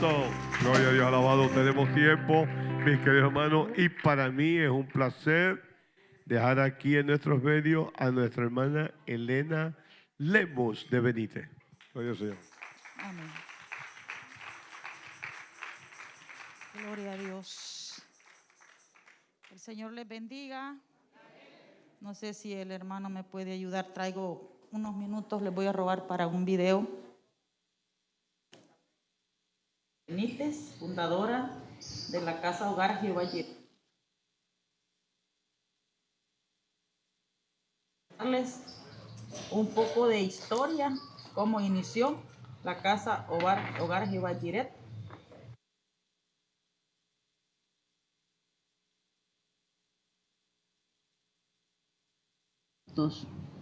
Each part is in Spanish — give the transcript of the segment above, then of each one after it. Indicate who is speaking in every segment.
Speaker 1: Gloria a Dios, alabado. Tenemos tiempo, mis queridos hermanos, y para mí es un placer dejar aquí en nuestros medios a nuestra hermana Elena Lemos de Benítez. Gloria al Señor.
Speaker 2: Amén. Gloria a Dios. El Señor les bendiga. No sé si el hermano me puede ayudar. Traigo unos minutos, les voy a robar para un video. Benítez, fundadora de la Casa Hogar Jehová. Darles un poco de historia, cómo inició la Casa Hogar, Hogar Jehová Jireh.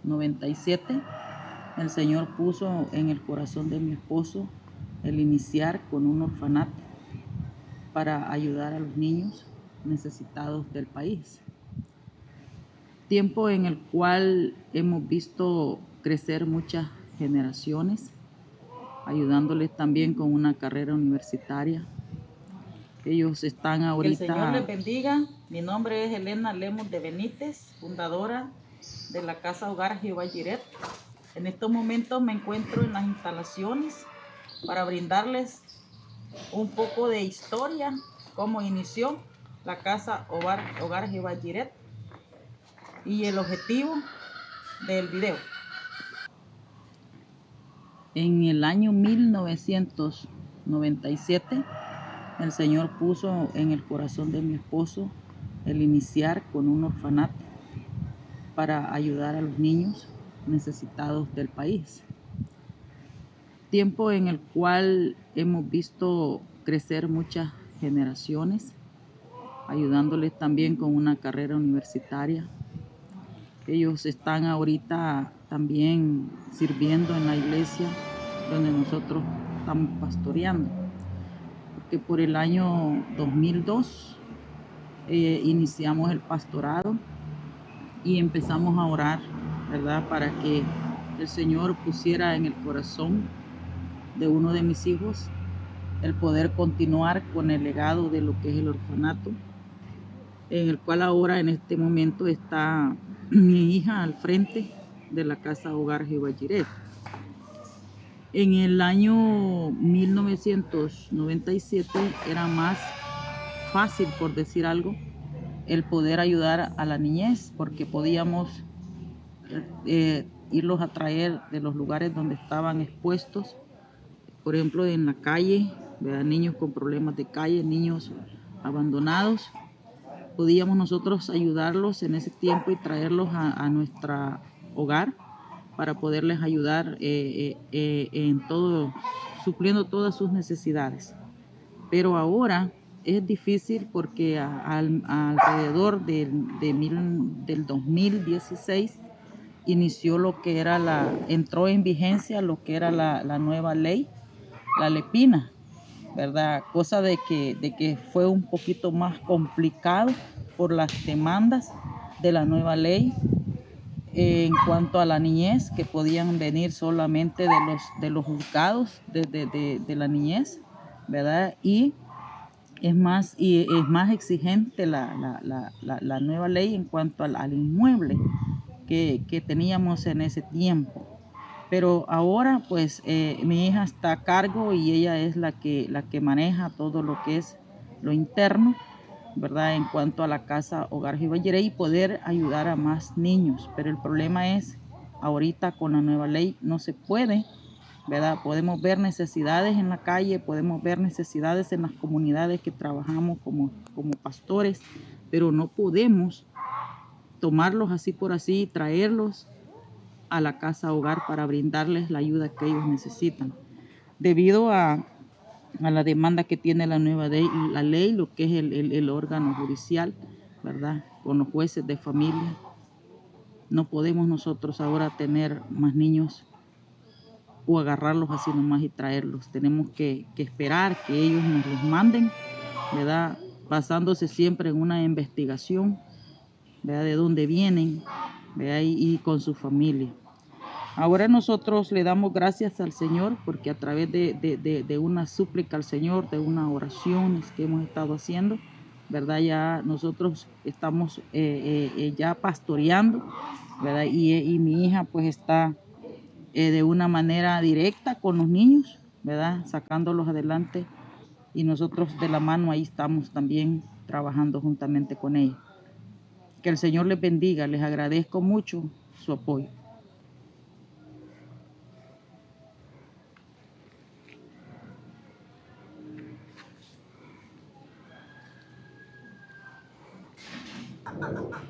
Speaker 2: 97, el Señor puso en el corazón de mi esposo el iniciar con un orfanato para ayudar a los niños necesitados del país. Tiempo en el cual hemos visto crecer muchas generaciones, ayudándoles también con una carrera universitaria. Ellos están ahorita... Que el Señor les bendiga. Mi nombre es Elena Lemos de Benítez, fundadora de la Casa Hogar Jehová Jiret. En estos momentos me encuentro en las instalaciones para brindarles un poco de historia, cómo inició la Casa Hogar, Hogar Jehová y el objetivo del video. En el año 1997, el Señor puso en el corazón de mi esposo el iniciar con un orfanato para ayudar a los niños necesitados del país. Tiempo en el cual hemos visto crecer muchas generaciones, ayudándoles también con una carrera universitaria. Ellos están ahorita también sirviendo en la iglesia donde nosotros estamos pastoreando. Porque por el año 2002 eh, iniciamos el pastorado y empezamos a orar, ¿verdad? Para que el Señor pusiera en el corazón de uno de mis hijos el poder continuar con el legado de lo que es el orfanato, en el cual ahora en este momento está mi hija al frente de la Casa Hogar Jehová En el año 1997 era más fácil, por decir algo, el poder ayudar a la niñez, porque podíamos eh, irlos a traer de los lugares donde estaban expuestos, por ejemplo en la calle, niños con problemas de calle, niños abandonados. Podíamos nosotros ayudarlos en ese tiempo y traerlos a, nuestro hogar para poderles ayudar eh, eh, en todo, supliendo todas sus necesidades. Pero ahora es difícil porque alrededor del 2016 inició lo que era la, entró en vigencia lo que era la, nueva ley, la lepina, ¿verdad? Cosa de que, de que fue un poquito más complicado por las demandas de la nueva ley en cuanto a la niñez, que podían venir solamente de los, de los juzgados de, de la niñez, ¿verdad? Y es más, y es más exigente la, nueva ley en cuanto al, inmueble que, teníamos en ese tiempo. Pero ahora pues eh, mi hija está a cargo y ella es la que, la que maneja todo lo que es lo interno, ¿verdad? En cuanto a la casa Hogar Jibayere y poder ayudar a más niños. Pero el problema es, ahorita con la nueva ley no se puede Podemos ver necesidades en la calle, podemos ver necesidades en las comunidades que trabajamos como, como pastores, pero no podemos tomarlos así por así y traerlos a la casa hogar para brindarles la ayuda que ellos necesitan. Debido a, la demanda que tiene la nueva ley, la ley, lo que es el, el órgano judicial, ¿verdad? Con los jueces de familia, no podemos nosotros ahora tener más niños o agarrarlos así nomás y traerlos. Tenemos que, esperar que ellos nos los manden, ¿verdad? Basándose siempre en una investigación, ¿verdad? De dónde vienen, ¿verdad? Y, con su familia. Ahora nosotros le damos gracias al Señor porque a través de, de, de, una súplica al Señor, de unas oraciones que hemos estado haciendo, ¿verdad? Ya nosotros estamos eh, eh, eh, ya pastoreando, ¿verdad? Y, y, mi hija pues está de una manera directa con los niños, ¿verdad? Sacándolos adelante y nosotros de la mano ahí estamos también trabajando juntamente con ella. Que el Señor les bendiga, les agradezco mucho su apoyo. はい。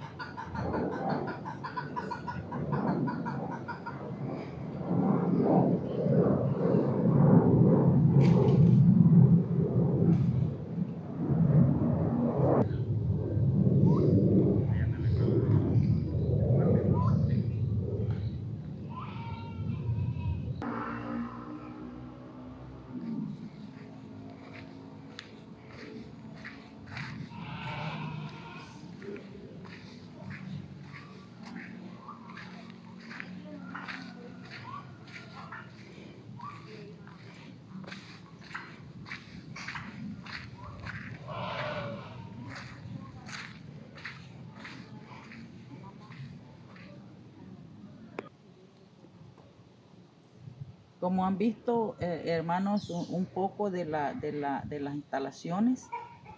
Speaker 2: Como han visto, eh, hermanos, un, poco de, la, de, la, de las instalaciones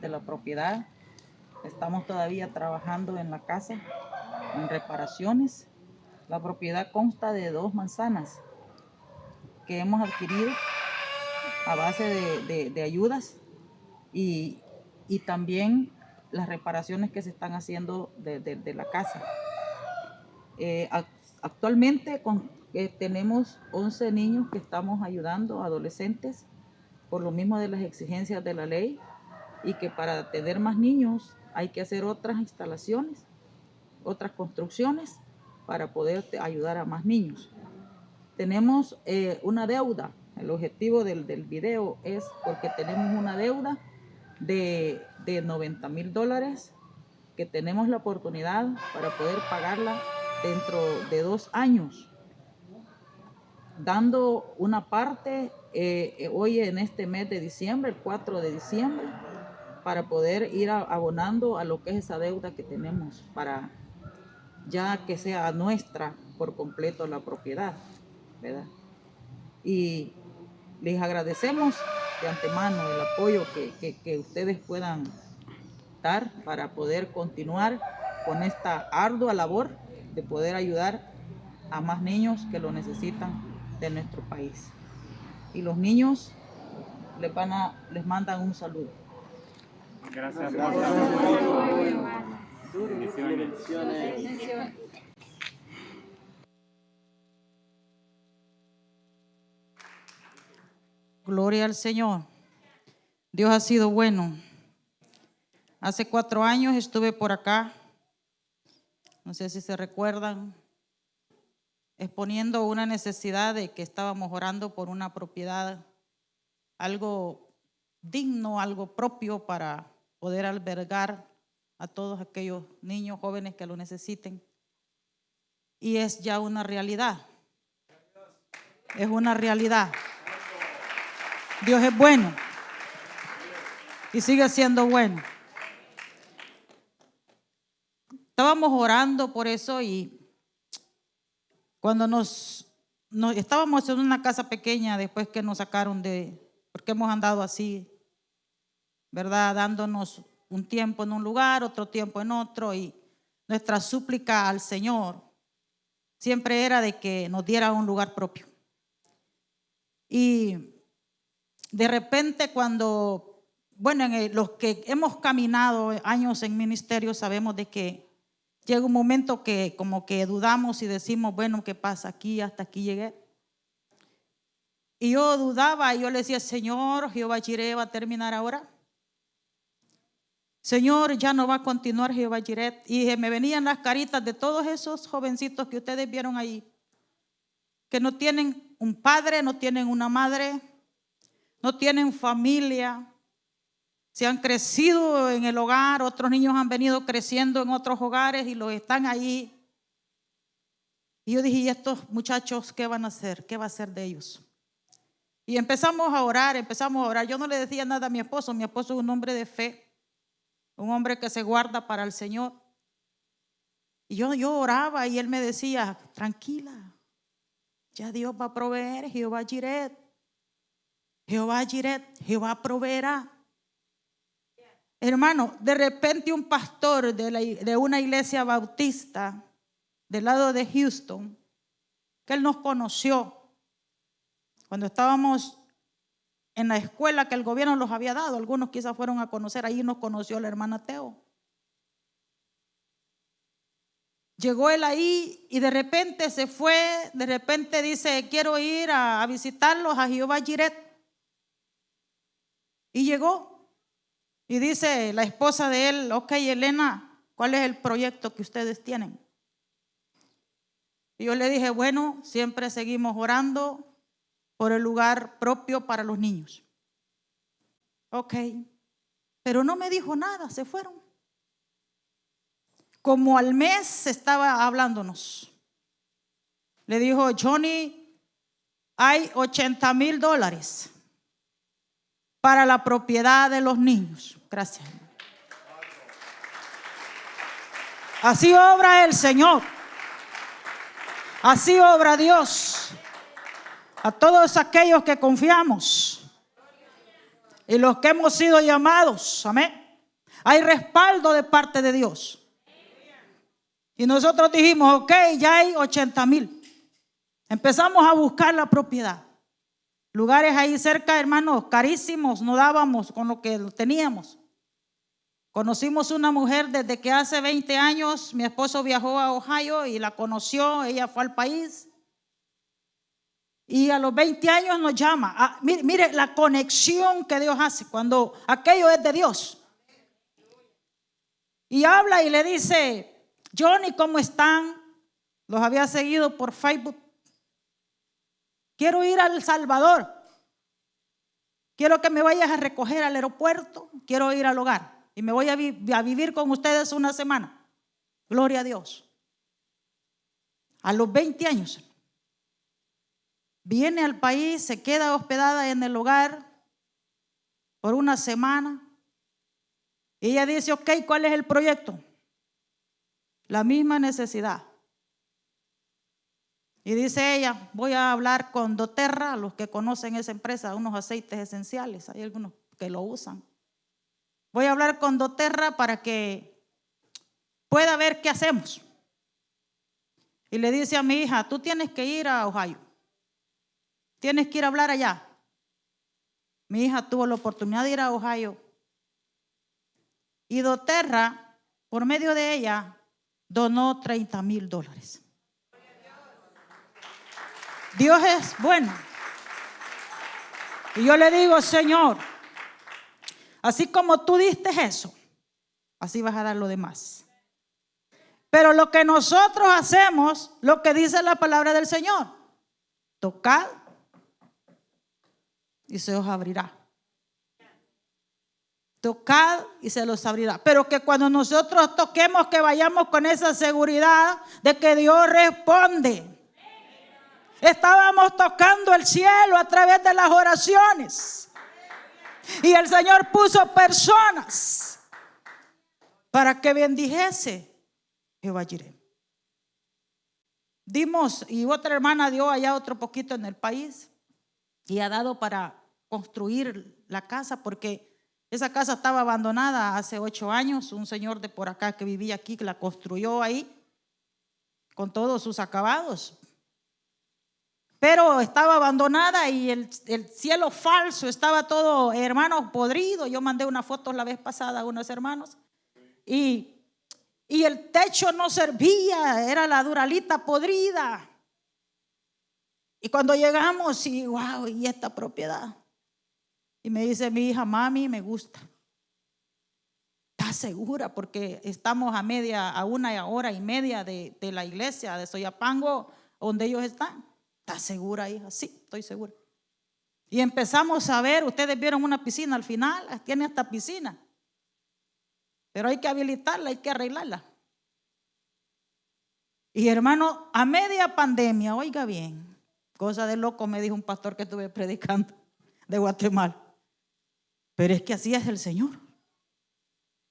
Speaker 2: de la propiedad. Estamos todavía trabajando en la casa, en reparaciones. La propiedad consta de dos manzanas que hemos adquirido a base de, de, de ayudas y, y, también las reparaciones que se están haciendo de, de la casa. Eh, actualmente con, eh, tenemos 11 niños que estamos ayudando, adolescentes, por lo mismo de las exigencias de la ley y que para tener más niños hay que hacer otras instalaciones, otras construcciones para poder ayudar a más niños. Tenemos eh, una deuda, el objetivo del, del, video es porque tenemos una deuda de, de 90 mil dólares que tenemos la oportunidad para poder pagarla dentro de dos años dando una parte eh, hoy en este mes de diciembre, el 4 de diciembre, para poder ir abonando a lo que es esa deuda que tenemos, para ya que sea nuestra por completo la propiedad, ¿verdad? Y les agradecemos de antemano el apoyo que, que ustedes puedan dar para poder continuar con esta ardua labor de poder ayudar a más niños que lo necesitan de nuestro país. Y los niños les, van a, les mandan un saludo.
Speaker 3: Gracias.
Speaker 2: Gloria al Señor. Dios ha sido bueno. Hace cuatro años estuve por acá. No sé si se recuerdan exponiendo una necesidad de que estábamos orando por una propiedad, algo digno, algo propio para poder albergar a todos aquellos niños jóvenes que lo necesiten. Y es ya una realidad. Es una realidad. Dios es bueno. Y sigue siendo bueno. Estábamos orando por eso y cuando nos, estábamos en una casa pequeña después que nos sacaron de, porque hemos andado así, ¿verdad? Dándonos un tiempo en un lugar, otro tiempo en otro y nuestra súplica al Señor siempre era de que nos diera un lugar propio. Y de repente cuando, bueno, en los que hemos caminado años en ministerio sabemos de que Llega un momento que como que dudamos y decimos, bueno, ¿qué pasa aquí? Hasta aquí llegué. Y yo dudaba y yo le decía, Señor, Jehová Jireh va a terminar ahora. Señor, ya no va a continuar Jehová Jireh. Y me venían las caritas de todos esos jovencitos que ustedes vieron ahí, que no tienen un padre, no tienen una madre, no tienen familia, se han crecido en el hogar, otros niños han venido creciendo en otros hogares y los están ahí
Speaker 4: Y yo dije, ¿y estos muchachos qué van a hacer? ¿Qué va a hacer de ellos? Y empezamos a orar, empezamos a orar. Yo no le decía nada a mi esposo, mi esposo es un hombre de fe, un hombre que se guarda para el Señor. Y yo, yo oraba y él me decía, tranquila, ya Dios va a proveer, Jehová Jiret, Jehová Jiret, Jehová proveerá. Hermano, de repente un pastor de, una iglesia bautista del lado de Houston, que él nos conoció cuando estábamos en la escuela que el gobierno los había dado, algunos quizás fueron a conocer, ahí nos conoció la hermana Teo. Llegó él ahí y de repente se fue, de repente dice, quiero ir a, a visitarlos a Jehová Jiret. Y llegó y dice la esposa de él, ok Elena, ¿cuál es el proyecto que ustedes tienen? Y yo le dije, bueno, siempre seguimos orando por el lugar propio para los niños. Ok, pero no me dijo nada, se fueron. Como al mes estaba hablándonos. Le dijo, Johnny, hay 80 mil dólares para la propiedad de los niños. Gracias. Así obra el Señor. Así obra Dios. A todos aquellos que confiamos y los que hemos sido llamados. Amén. Hay respaldo de parte de Dios. Y nosotros dijimos, ok, ya hay 80 mil. Empezamos a buscar la propiedad. Lugares ahí cerca, hermanos, carísimos, no dábamos con lo que teníamos. Conocimos una mujer desde que hace 20 años, mi esposo viajó a Ohio y la conoció, ella fue al país. Y a los 20 años nos llama. Ah, mire, mire la conexión que Dios hace cuando aquello es de Dios. Y habla y le dice, Johnny, ¿cómo están? Los había seguido por Facebook. Quiero ir al Salvador. Quiero que me vayas a recoger al aeropuerto. Quiero ir al hogar. Y me voy a, vi- a vivir con ustedes una semana. Gloria a Dios. A los 20 años. Viene al país, se queda hospedada en el hogar por una semana. Y ella dice, ok, ¿cuál es el proyecto? La misma necesidad. Y dice ella, voy a hablar con doTERRA, los que conocen esa empresa, unos aceites esenciales, hay algunos que lo usan. Voy a hablar con doTERRA para que pueda ver qué hacemos. Y le dice a mi hija, tú tienes que ir a Ohio, tienes que ir a hablar allá. Mi hija tuvo la oportunidad de ir a Ohio. Y doTERRA, por medio de ella, donó 30 mil dólares. Dios es bueno. Y yo le digo, Señor, así como tú diste eso, así vas a dar lo demás. Pero lo que nosotros hacemos, lo que dice la palabra del Señor, tocad y se os abrirá. Tocad y se los abrirá. Pero que cuando nosotros toquemos, que vayamos con esa seguridad de que Dios responde. Estábamos tocando el cielo a través de las oraciones. Y el Señor puso personas para que bendijese Jehová Jireh. Dimos, y otra hermana dio allá otro poquito en el país y ha dado para construir la casa porque esa casa estaba abandonada hace ocho años. Un señor de por acá que vivía aquí que la construyó ahí con todos sus acabados. Pero estaba abandonada y el, el cielo falso estaba todo, hermanos, podrido. Yo mandé una foto la vez pasada a unos hermanos y, y el techo no servía, era la duralita podrida. Y cuando llegamos, y wow, y esta propiedad. Y me dice mi hija, mami, me gusta. ¿Estás segura? Porque estamos a media, a una hora y media de, de la iglesia de Soyapango, donde ellos están. ¿Estás segura, hija? Sí, estoy segura. Y empezamos a ver, ustedes vieron una piscina al final, tiene esta piscina. Pero hay que habilitarla, hay que arreglarla. Y hermano, a media pandemia, oiga bien, cosa de loco me dijo un pastor que estuve predicando de Guatemala. Pero es que así es el Señor.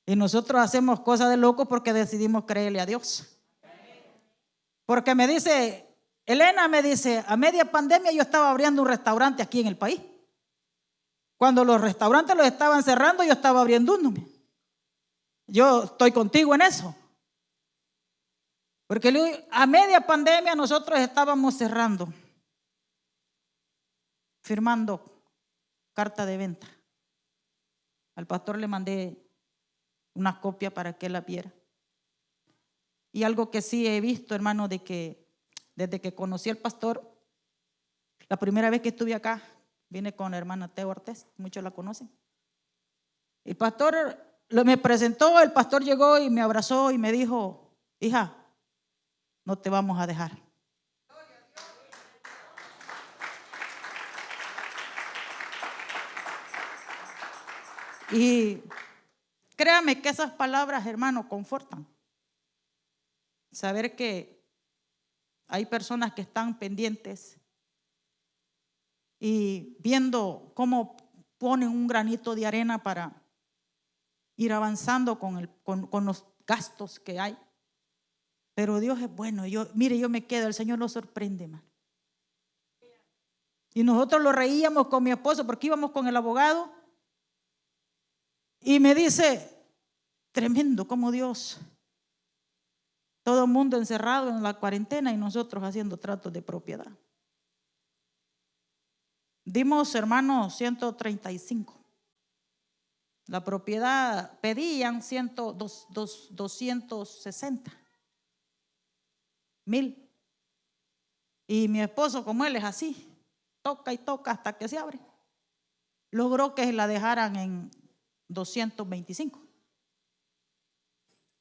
Speaker 4: Y nosotros hacemos cosas de loco porque decidimos creerle a Dios. Porque me dice, Elena me dice, a media pandemia yo estaba abriendo un restaurante aquí en el país. Cuando los restaurantes los estaban cerrando, yo estaba abriendo uno. Yo estoy contigo en eso. Porque a media pandemia nosotros estábamos cerrando, firmando carta de venta. Al pastor le mandé una copia para que la viera. Y algo que sí he visto, hermano, de que desde que conocí al pastor, la primera vez que estuve acá, vine con la hermana Teo Ortiz, muchos la conocen. El pastor me presentó, el pastor llegó y me abrazó y me dijo, hija, no te vamos a dejar. Y créame que esas palabras, hermano, confortan. Saber que hay personas que están pendientes y viendo cómo ponen un granito de arena para ir avanzando con, los gastos que hay. Pero Dios es bueno. Yo, mire, yo me quedo, el Señor nos sorprende, man. Y nosotros lo reíamos con mi esposo porque íbamos con el abogado. Y me dice, tremendo como Dios. Todo el mundo encerrado en la cuarentena y nosotros haciendo tratos de propiedad. Dimos, hermanos, 135. La propiedad pedían 260 mil. Y mi esposo, como él es así, toca y toca hasta que se abre. Logró que la dejaran en 225.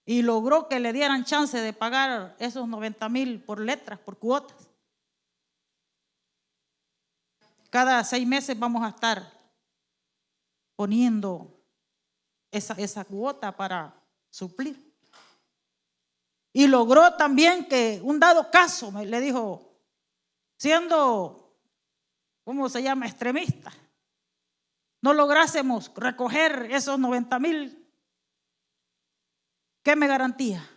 Speaker 4: Y logró que le dieran chance de pagar esos 90 mil por letras, por cuotas. Cada seis meses vamos a estar poniendo esa, esa cuota para suplir. Y logró también que un dado caso, me, le dijo, siendo, ¿cómo se llama?, extremista, no lográsemos recoger esos 90 mil, ¿qué me garantía?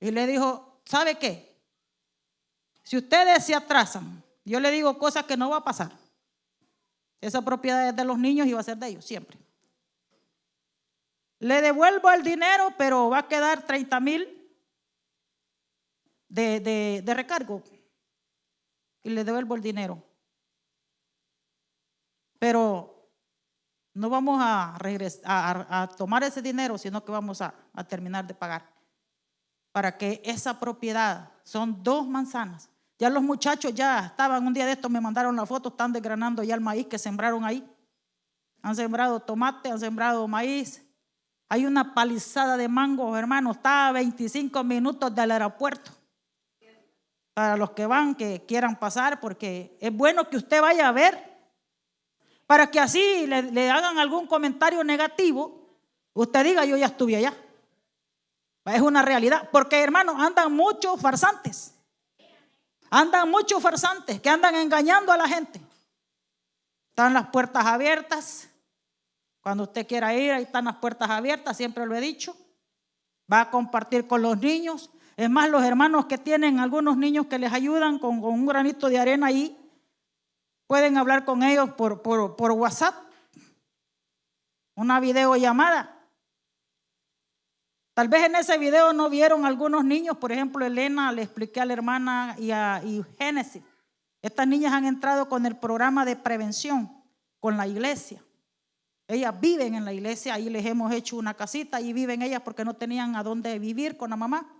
Speaker 4: Y le dijo, ¿sabe qué? Si ustedes se atrasan, yo le digo cosas que no va a pasar. Esa propiedad es de los niños y va a ser de ellos siempre. Le devuelvo el dinero, pero va a quedar 30 mil de, recargo. Y le devuelvo el dinero. Pero no vamos a, regresar, a, tomar ese dinero, sino que vamos a, terminar de pagar. Para que esa propiedad, son dos manzanas, ya los muchachos ya estaban, un día de estos me mandaron la foto, están desgranando ya el maíz que sembraron ahí. Han sembrado tomate, han sembrado maíz. Hay una palizada de mango, hermano, está a 25 minutos del aeropuerto. Para los que van, que quieran pasar, porque es bueno que usted vaya a ver, para que así le, hagan algún comentario negativo, usted diga, yo ya estuve allá. Es una realidad, porque hermano, andan muchos farsantes. Andan muchos farsantes que andan engañando a la gente. Están las puertas abiertas. Cuando usted quiera ir, ahí están las puertas abiertas, siempre lo he dicho. Va a compartir con los niños. Es más, los hermanos que tienen algunos niños que les ayudan con, un granito de arena ahí, pueden hablar con ellos por, WhatsApp, una videollamada. Tal vez en ese video no vieron algunos niños, por ejemplo, Elena, le expliqué a la hermana y a Génesis. Estas niñas han entrado con el programa de prevención con la iglesia. Ellas viven en la iglesia, ahí les hemos hecho una casita, y viven ellas porque no tenían a dónde vivir con la mamá.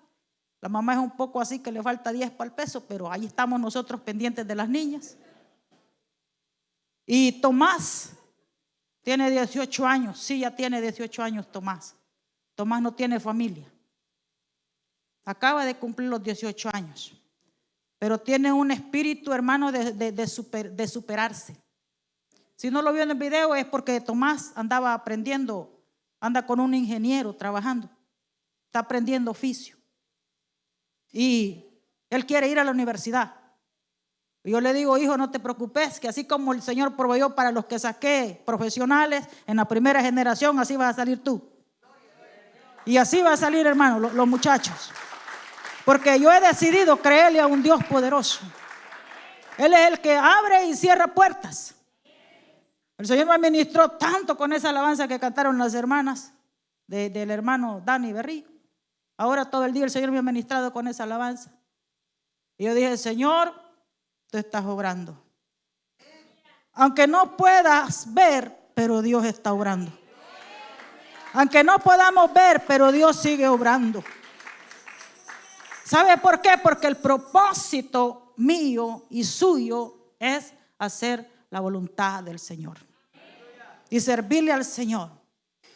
Speaker 4: La mamá es un poco así que le falta 10 para el peso, pero ahí estamos nosotros pendientes de las niñas. Y Tomás tiene 18 años, sí, ya tiene 18 años Tomás. Tomás no tiene familia. Acaba de cumplir los 18 años. Pero tiene un espíritu, hermano, de, de, superarse. Si no lo vio en el video es porque Tomás andaba aprendiendo, anda con un ingeniero trabajando. está aprendiendo oficio. Y él quiere ir a la universidad. Yo le digo, hijo, no te preocupes, que así como el Señor proveyó para los que saqué profesionales en la primera generación, así vas a salir tú. Y así va a salir, hermano, los, muchachos. Porque yo he decidido creerle a un Dios poderoso. Él es el que abre y cierra puertas. El Señor me administró tanto con esa alabanza que cantaron las hermanas de- del hermano Dani Berrí. Ahora todo el día el Señor me ha ministrado con esa alabanza. Y yo dije, Señor, tú estás obrando. Aunque no puedas ver, pero Dios está obrando. Aunque no podamos ver, pero Dios sigue obrando. ¿Sabe por qué? Porque el propósito mío y suyo es hacer la voluntad del Señor y servirle al Señor.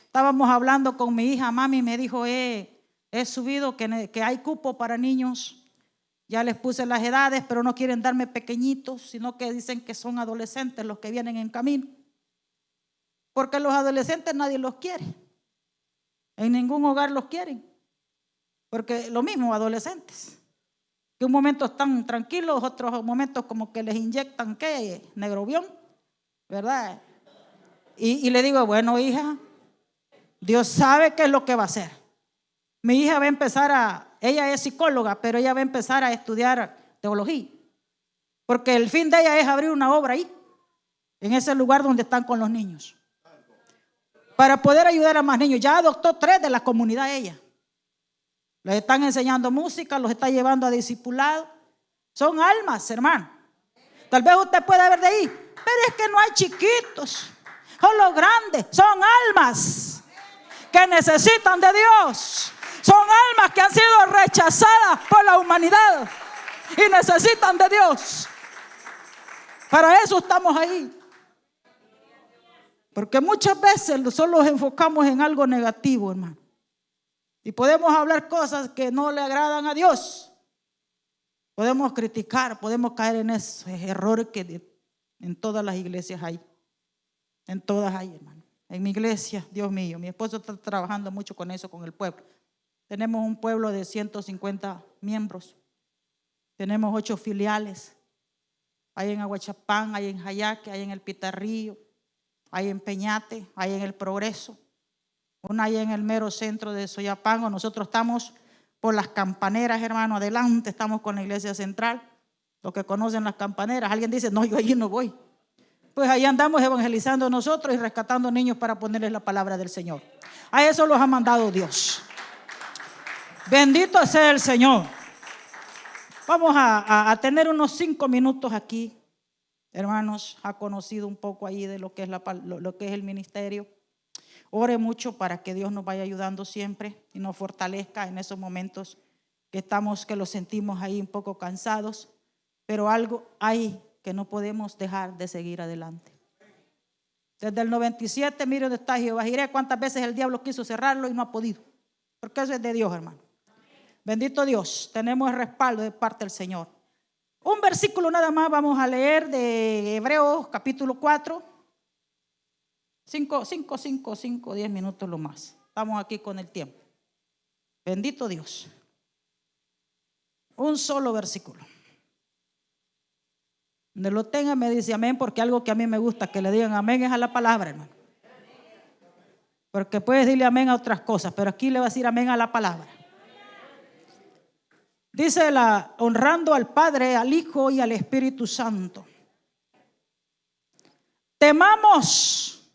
Speaker 4: Estábamos hablando con mi hija, mami me dijo, eh, he subido que, hay cupo para niños. Ya les puse las edades, pero no quieren darme pequeñitos, sino que dicen que son adolescentes los que vienen en camino. Porque los adolescentes nadie los quiere. En ningún hogar los quieren. Porque lo mismo, adolescentes. Que un momento están tranquilos, otros momentos como que les inyectan, ¿qué? Negrobión, ¿verdad? Y, y le digo, bueno, hija, Dios sabe qué es lo que va a hacer. Mi hija va a empezar a, ella es psicóloga, pero ella va a empezar a estudiar teología. Porque el fin de ella es abrir una obra ahí, en ese lugar donde están con los niños. Para poder ayudar a más niños. Ya adoptó tres de la comunidad ella. Les están enseñando música, los está llevando a discipulado. Son almas, hermano. Tal vez usted pueda ver de ahí, pero es que no hay chiquitos. Son los grandes, son almas que necesitan de Dios. Son almas que han sido rechazadas por la humanidad y necesitan de Dios. Para eso estamos ahí. Porque muchas veces solo nos enfocamos en algo negativo, hermano. Y podemos hablar cosas que no le agradan a Dios. Podemos criticar, podemos caer en esos errores que en todas las iglesias hay. En todas hay, hermano. En mi iglesia, Dios mío, mi esposo está trabajando mucho con eso, con el pueblo. Tenemos un pueblo de 150 miembros. Tenemos ocho filiales. Hay en Aguachapán, hay en Jayaque, hay en el Pitarrío, hay en Peñate, hay en el Progreso. Una hay en el mero centro de Soyapango. Nosotros estamos por las campaneras, hermano, adelante, estamos con la iglesia central. Los que conocen las campaneras, alguien dice, no, yo allí no voy. Pues ahí andamos evangelizando nosotros y rescatando niños para ponerles la palabra del Señor. A eso los ha mandado Dios. Bendito sea el Señor. Vamos a, tener unos cinco minutos aquí, hermanos. Ha conocido un poco ahí de lo que es, la lo- que es el ministerio. Ore mucho para que Dios nos vaya ayudando siempre y nos fortalezca en esos momentos que estamos, que los sentimos ahí un poco cansados, pero algo hay que no podemos dejar de seguir adelante. Desde el 97, mire dónde está Jehová cuántas veces el diablo quiso cerrarlo y no ha podido, porque eso es de Dios, hermano. Bendito Dios, tenemos el respaldo de parte del Señor. Un versículo nada más vamos a leer de Hebreos capítulo 4. 5, 5, 5, 5, 10 minutos lo más. Estamos aquí con el tiempo. Bendito Dios. Un solo versículo. Donde lo tenga me dice amén, porque algo que a mí me gusta que le digan amén es a la palabra, hermano. Porque puedes decirle amén a otras cosas, pero aquí le va a decir amén a la palabra. Dice la honrando al Padre, al Hijo y al Espíritu Santo. Temamos,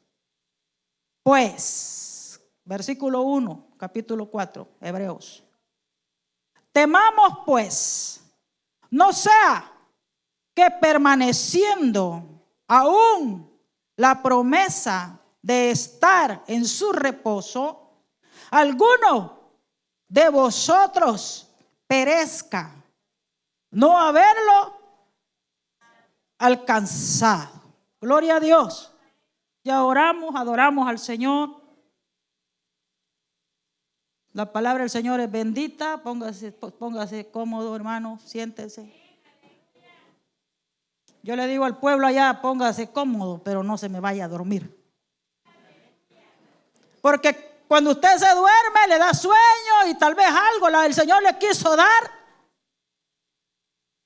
Speaker 4: pues, versículo 1, capítulo 4, Hebreos. Temamos, pues, no sea que permaneciendo aún la promesa de estar en su reposo, alguno de vosotros perezca, no haberlo alcanzado. Gloria a Dios. Ya oramos, adoramos al Señor. La palabra del Señor es bendita. Póngase, póngase cómodo, hermano. Siéntese. Yo le digo al pueblo allá, póngase cómodo, pero no se me vaya a dormir. Porque Cuando usted se duerme, le da sueño y tal vez algo el Señor le quiso dar,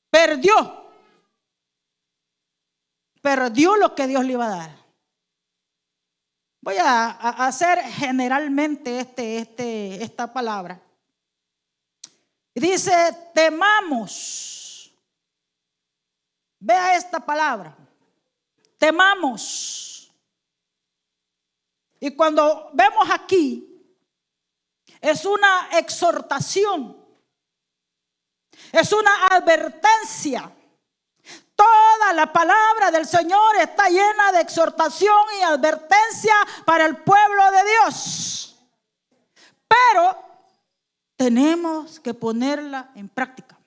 Speaker 4: perdió. Perdió lo que Dios le iba a dar. Voy a, a hacer generalmente este, este, esta palabra. Dice, temamos. Vea esta palabra. Temamos. Y cuando vemos aquí, es una exhortación, es una advertencia. Toda la palabra del Señor está llena de exhortación y advertencia para el pueblo de Dios. Pero tenemos que ponerla en práctica.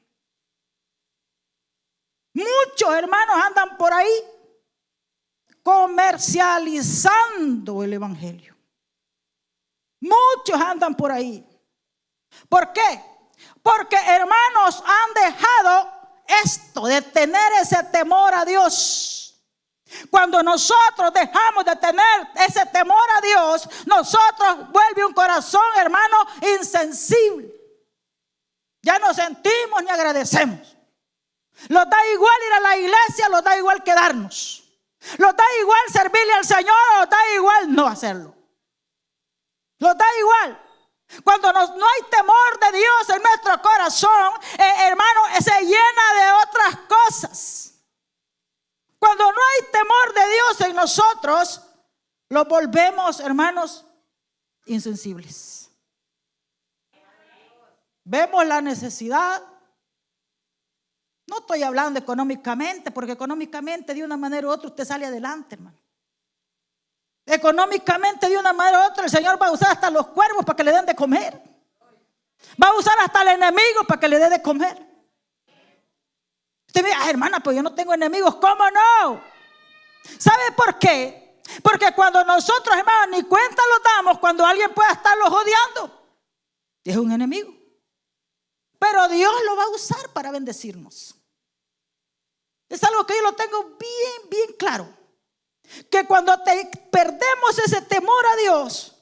Speaker 4: Muchos hermanos andan por ahí comercializando el Evangelio. Muchos andan por ahí. ¿Por qué? Porque hermanos han dejado esto de tener ese temor a Dios. Cuando nosotros dejamos de tener ese temor a Dios, nosotros vuelve un corazón, hermano, insensible. Ya no sentimos ni agradecemos. Los da igual ir a la iglesia, los da igual quedarnos. Los da igual servirle al Señor, los da igual no hacerlo. Los da igual. Cuando no hay temor de Dios en nuestro corazón, eh, hermano, se llena de otras cosas. Cuando no hay temor de Dios en nosotros, lo volvemos, hermanos, insensibles. Vemos la necesidad. No estoy hablando económicamente, porque económicamente de una manera u otra usted sale adelante, hermano. Económicamente de una manera u otra el Señor va a usar hasta los cuervos para que le den de comer. Va a usar hasta el enemigo para que le dé de comer. Usted me ah, hermana, pues yo no tengo enemigos. ¿Cómo no? ¿Sabe por qué? Porque cuando nosotros, hermanos, ni cuenta lo damos cuando alguien pueda estarlos odiando. Es un enemigo. Pero Dios lo va a usar para bendecirnos. Es algo que yo lo tengo bien, bien claro que cuando te perdemos ese temor a Dios,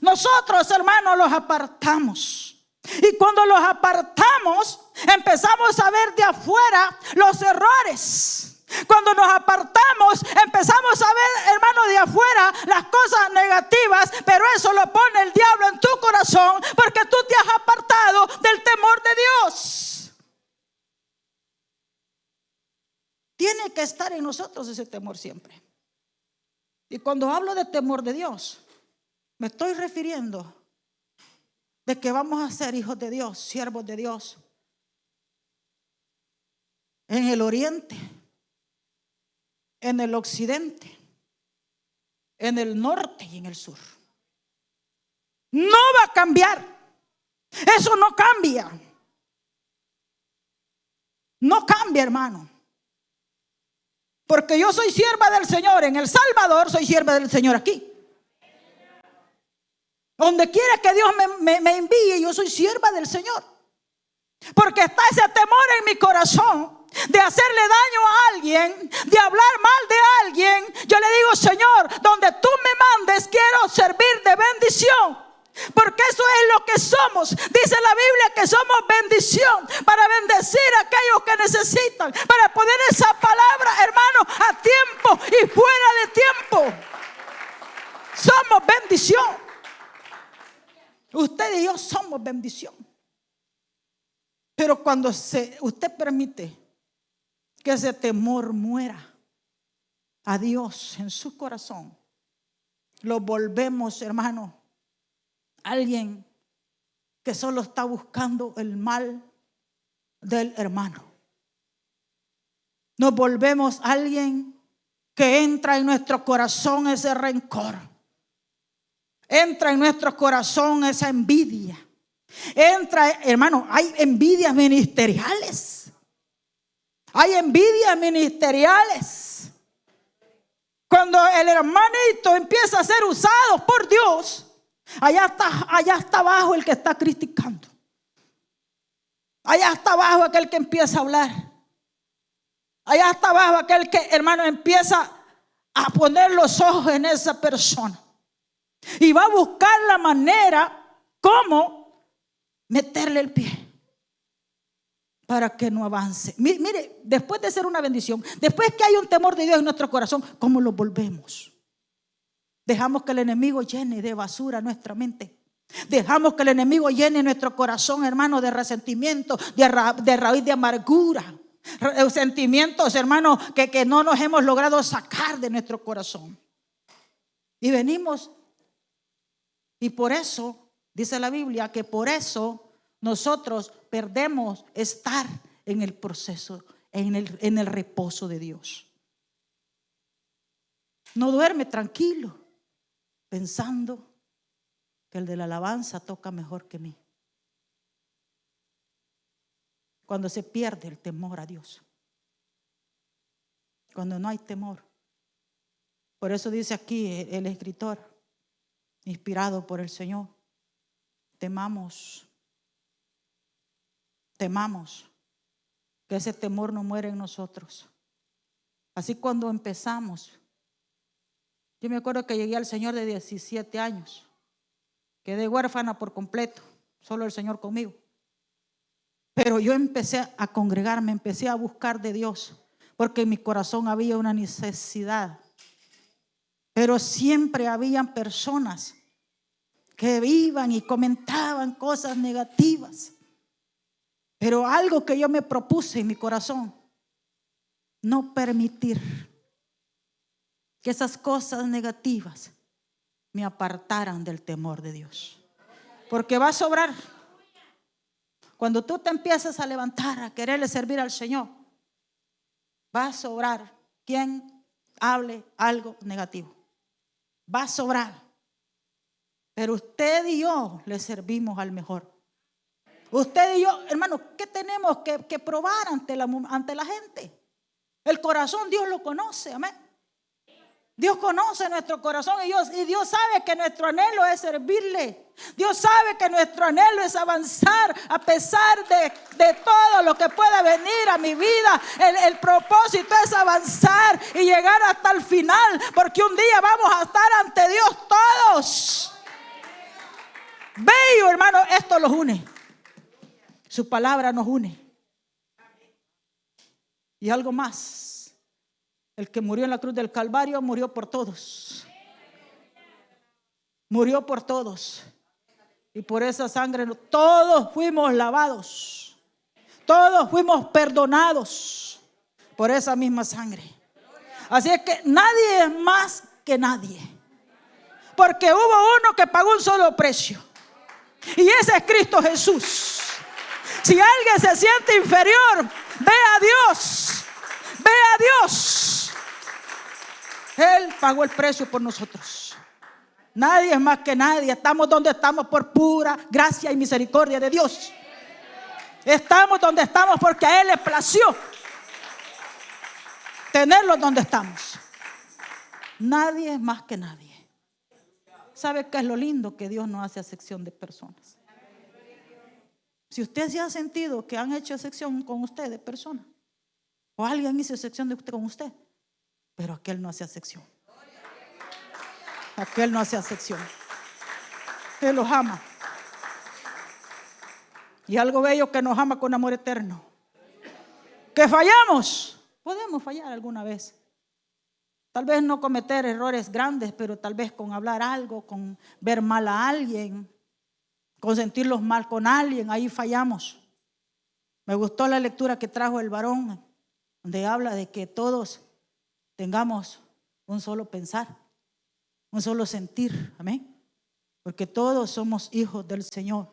Speaker 4: nosotros hermanos los apartamos. Y cuando los apartamos, empezamos a ver de afuera los errores. Cuando nos apartamos, empezamos a ver, hermano, de afuera las cosas negativas, pero eso lo pone el diablo en tu corazón porque tú te has apartado del temor de Dios. Tiene que estar en nosotros ese temor siempre. Y cuando hablo de temor de Dios, me estoy refiriendo de que vamos a ser hijos de Dios, siervos de Dios. En el oriente, en el occidente, en el norte y en el sur. No va a cambiar. Eso no cambia. No cambia, hermano. Porque yo soy sierva del Señor en El Salvador, soy sierva del Señor aquí. Donde quiera que Dios me, me, envíe, yo soy sierva del Señor. Porque está ese temor en mi corazón de hacerle daño a alguien, de hablar mal de alguien. Yo le digo, Señor, donde tú me mandes, quiero servir de bendición. Porque eso es lo que somos. Dice la Biblia que somos bendición para bendecir a aquellos que necesitan. Para poner esa palabra, hermano, a tiempo y fuera de tiempo. Somos bendición. Usted y yo somos bendición. Pero cuando usted permite que ese temor muera a Dios en su corazón, lo volvemos, hermano, alguien que solo está buscando el mal del hermano. Nos volvemos alguien que entra en nuestro corazón ese rencor. Entra en nuestro corazón esa envidia. Entra, hermano, hay envidias ministeriales. Hay envidias ministeriales. Cuando el hermanito empieza a ser usado por Dios, Allá está, allá está abajo el que está criticando. Allá está abajo aquel que empieza a hablar. Allá está abajo aquel que, hermano, empieza a poner los ojos en esa persona. Y va a buscar la manera cómo meterle el pie para que no avance. Mire, después de ser una bendición, después que hay un temor de Dios en nuestro corazón, ¿cómo lo volvemos? Dejamos que el enemigo llene de basura nuestra mente. Dejamos que el enemigo llene nuestro corazón, hermano, de resentimiento, de, raíz de amargura. Eh, sentimientos, hermano, que, que no nos hemos logrado sacar de nuestro corazón. Y venimos, y por eso, dice la Biblia, que por eso nosotros perdemos estar en el proceso, en el, en el reposo de Dios. No duerme tranquilo, pensando que el de la alabanza toca mejor que mí. Cuando se pierde el temor a Dios. Cuando no hay temor. Por eso dice aquí el escritor, inspirado por el Señor, temamos temamos, que ese temor no muere en nosotros. Así cuando empezamos, yo me acuerdo que llegué al Señor de 17 años, quedé huérfana por completo, solo el Señor conmigo. Pero yo empecé a congregarme, empecé a buscar de Dios, porque en mi corazón había una necesidad. Pero siempre habían personas que iban y comentaban cosas negativas. Pero algo que yo me propuse en mi corazón, no permitir que esas cosas negativas me apartaran del temor de Dios. Porque va a sobrar. Cuando tú te empiezas a levantar a quererle servir al Señor, va a sobrar quien hable algo negativo. Va a sobrar. Pero usted y yo le servimos al mejor. Usted y yo, hermano, ¿qué tenemos que, probar ante la, ante la gente? El corazón Dios lo conoce, amén. Dios conoce nuestro corazón y Dios, y Dios sabe que nuestro anhelo es servirle. Dios sabe que nuestro anhelo es avanzar a pesar de, todo lo que pueda venir a mi vida. El, el, propósito es avanzar y llegar hasta el final, porque un día vamos a estar ante Dios todos. Bello, hermano, esto los une. Su palabra nos une. Y algo más. El que murió en la cruz del Calvario murió por todos. Murió por todos. Y por esa sangre todos fuimos lavados. Todos fuimos perdonados por esa misma sangre. Así es que nadie es más que nadie. Porque hubo uno que pagó un solo precio. Y ese es Cristo Jesús. Si alguien se siente inferior, ve a Dios. Ve a Dios. Él pagó el precio por nosotros. Nadie es más que nadie. Estamos donde estamos por pura gracia y misericordia de Dios. Estamos donde estamos porque a Él le plació tenerlo donde estamos. Nadie es más que nadie. ¿Sabe qué es lo lindo? Que Dios no hace acepción de personas. Si usted se ha sentido que han hecho excepción con usted de persona, o alguien hizo excepción de usted con usted, pero aquel no hace excepción. Aquel no hace excepción. Él los ama. Y algo bello que nos ama con amor eterno. Que fallamos. Podemos fallar alguna vez. Tal vez no cometer errores grandes, pero tal vez con hablar algo, con ver mal a alguien, con sentirlos mal con alguien, ahí fallamos. Me gustó la lectura que trajo el varón, donde habla de que todos tengamos un solo pensar, un solo sentir, amén. Porque todos somos hijos del Señor.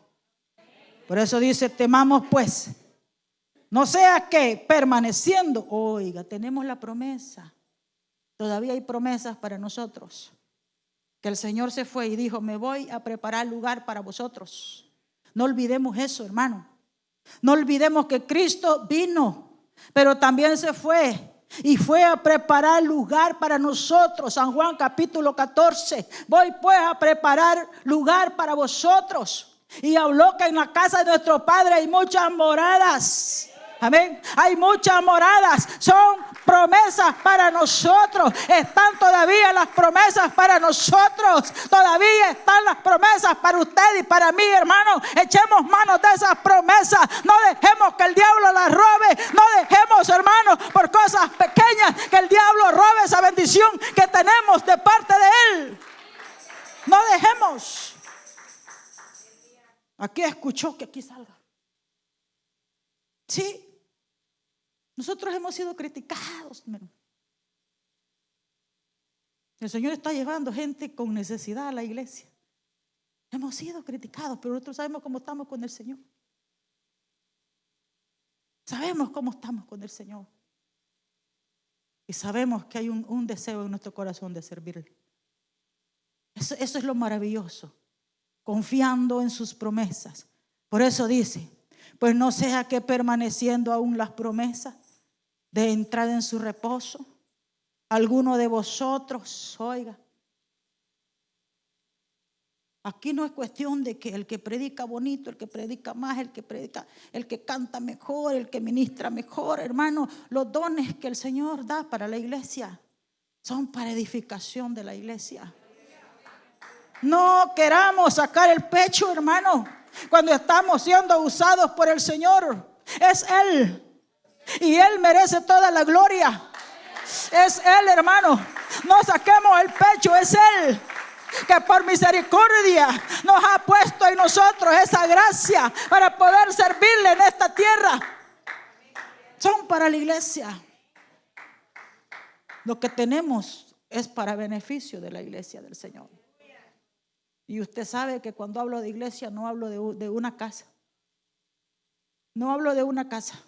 Speaker 4: Por eso dice, temamos pues, no sea que permaneciendo, oiga, tenemos la promesa, todavía hay promesas para nosotros que el Señor se fue y dijo, me voy a preparar lugar para vosotros. No olvidemos eso, hermano. No olvidemos que Cristo vino, pero también se fue y fue a preparar lugar para nosotros. San Juan capítulo 14. Voy pues a preparar lugar para vosotros. Y habló que en la casa de nuestro Padre hay muchas moradas. Amén. Hay muchas moradas. Son promesas para nosotros. Están todavía las promesas para nosotros. Todavía están las promesas para usted y para mí, hermano. Echemos manos de esas promesas. No dejemos que el diablo las robe. No dejemos, hermano, por cosas pequeñas que el diablo robe esa bendición que tenemos de parte de él. No dejemos. Aquí escuchó que aquí salga. Sí. Nosotros hemos sido criticados. El Señor está llevando gente con necesidad a la iglesia. Hemos sido criticados, pero nosotros sabemos cómo estamos con el Señor. Sabemos cómo estamos con el Señor. Y sabemos que hay un, deseo en nuestro corazón de servirle. Eso, eso es lo maravilloso. Confiando en sus promesas. Por eso dice, pues no sea que permaneciendo aún las promesas de entrar en su reposo, alguno de vosotros, oiga, Aquí no es cuestión de que el que predica bonito, el que predica más, el que predica, el que canta mejor, el que ministra mejor, hermano. Los dones que el Señor da para la iglesia son para edificación de la iglesia. No queramos sacar el pecho, hermano, cuando estamos siendo usados por el Señor. Es Él. Y Él merece toda la gloria. Es Él, hermano. No saquemos el pecho, es Él que por misericordia nos ha puesto en nosotros esa gracia para poder servirle en esta tierra. Son para la iglesia. Lo que tenemos es para beneficio de la iglesia del Señor. Y usted sabe que cuando hablo de iglesia no hablo de, de una casa. No hablo de una casa.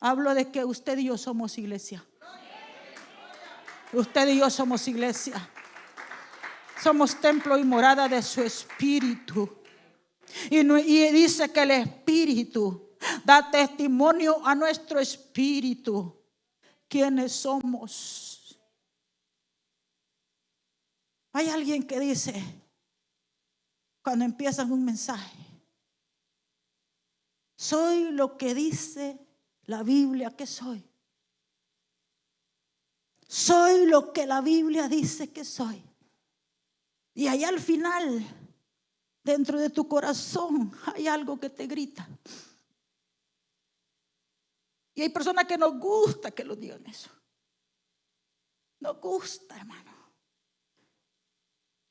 Speaker 4: Hablo de que usted y yo somos iglesia. Usted y yo somos iglesia. Somos templo y morada de su espíritu. Y, dice que el espíritu da testimonio a nuestro espíritu. ¿Quiénes somos? Hay alguien que dice, cuando empiezan un mensaje, soy lo que dice la Biblia que soy. Soy lo que la Biblia dice que soy. Y allá al final, dentro de tu corazón, hay algo que te grita. Y hay personas que nos gusta que lo digan eso. Nos gusta, hermano.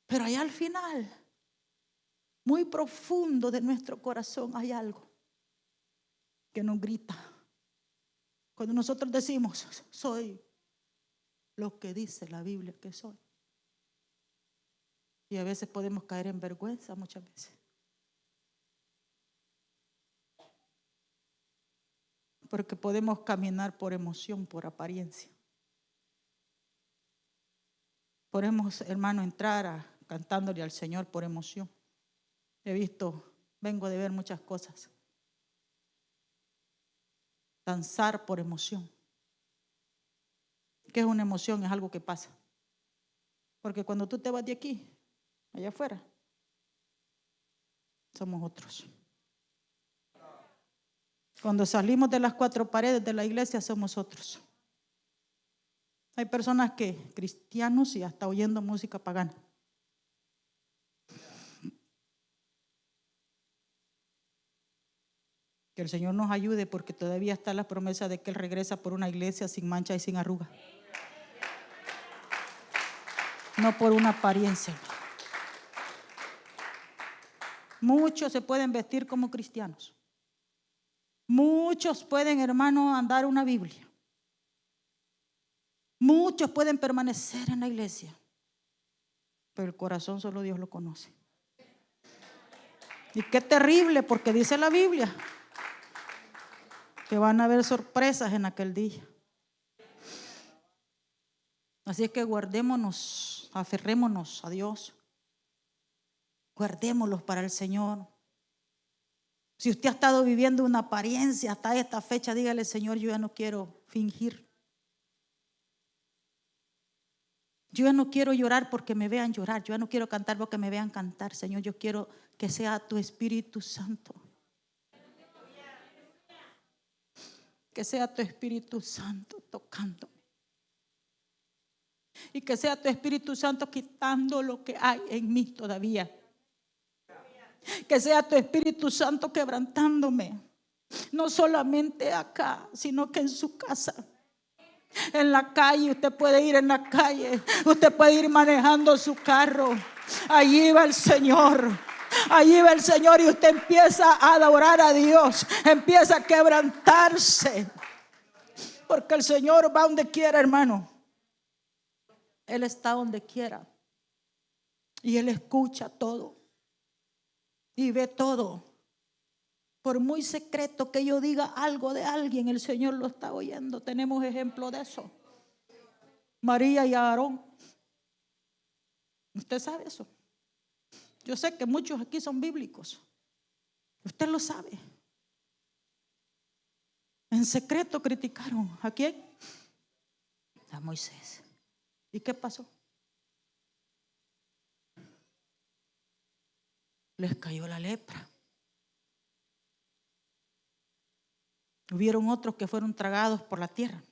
Speaker 4: Pero allá al final, muy profundo de nuestro corazón, hay algo que nos grita. Cuando nosotros decimos, soy lo que dice la Biblia que soy. Y a veces podemos caer en vergüenza muchas veces. Porque podemos caminar por emoción, por apariencia. Podemos, hermano, entrar cantándole al Señor por emoción. He visto, vengo de ver muchas cosas. Danzar por emoción. ¿Qué es una emoción? Es algo que pasa. Porque cuando tú te vas de aquí, allá afuera, somos otros. Cuando salimos de las cuatro paredes de la iglesia, somos otros. Hay personas que, cristianos y hasta oyendo música pagana. Que el Señor nos ayude porque todavía está la promesa de que Él regresa por una iglesia sin mancha y sin arruga. No por una apariencia. Muchos se pueden vestir como cristianos. Muchos pueden, hermano, andar una Biblia. Muchos pueden permanecer en la iglesia. Pero el corazón solo Dios lo conoce. Y qué terrible, porque dice la Biblia que van a haber sorpresas en aquel día. Así es que guardémonos, aferrémonos a Dios. Guardémoslos para el Señor. Si usted ha estado viviendo una apariencia hasta esta fecha, dígale, Señor, yo ya no quiero fingir. Yo ya no quiero llorar porque me vean llorar. Yo ya no quiero cantar porque me vean cantar. Señor, yo quiero que sea tu Espíritu Santo Que sea tu Espíritu Santo tocándome. Y que sea tu Espíritu Santo quitando lo que hay en mí todavía. Que sea tu Espíritu Santo quebrantándome. No solamente acá, sino que en su casa. En la calle, usted puede ir en la calle, usted puede ir manejando su carro. Allí va el Señor. Allí va el Señor y usted empieza a adorar a Dios, empieza a quebrantarse. Porque el Señor va donde quiera, hermano. Él está donde quiera. Y Él escucha todo. Y ve todo. Por muy secreto que yo diga algo de alguien, el Señor lo está oyendo. Tenemos ejemplo de eso. María y Aarón. Usted sabe eso. Yo sé que muchos aquí son bíblicos. Usted lo sabe. En secreto criticaron. ¿A quién? A Moisés. ¿Y qué pasó? Les cayó la lepra. Hubieron otros que fueron tragados por la tierra.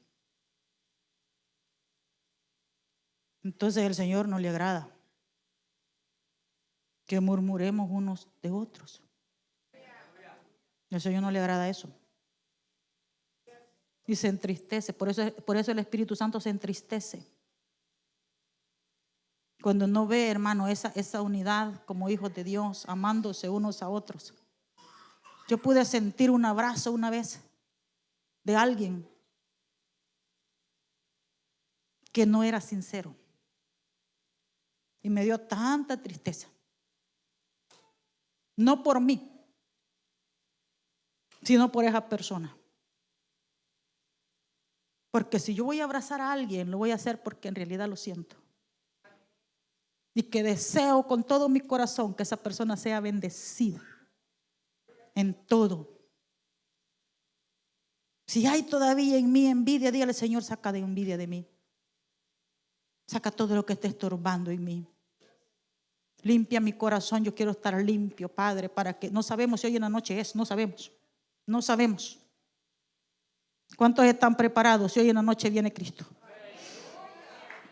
Speaker 4: Entonces el Señor no le agrada que murmuremos unos de otros. El Señor no le agrada eso. Y se entristece. Por eso, por eso el Espíritu Santo se entristece. Cuando no ve, hermano, esa, esa unidad como hijos de Dios, amándose unos a otros. Yo pude sentir un abrazo una vez de alguien que no era sincero. Y me dio tanta tristeza. No por mí, sino por esa persona. Porque si yo voy a abrazar a alguien, lo voy a hacer porque en realidad lo siento. Y que deseo con todo mi corazón que esa persona sea bendecida en todo. Si hay todavía en mí envidia, dígale, Señor, saca de envidia de mí. Saca todo lo que esté estorbando en mí. Limpia mi corazón, yo quiero estar limpio, Padre, para que no sabemos si hoy en la noche es, no sabemos, no sabemos. ¿Cuántos están preparados si hoy en la noche viene Cristo?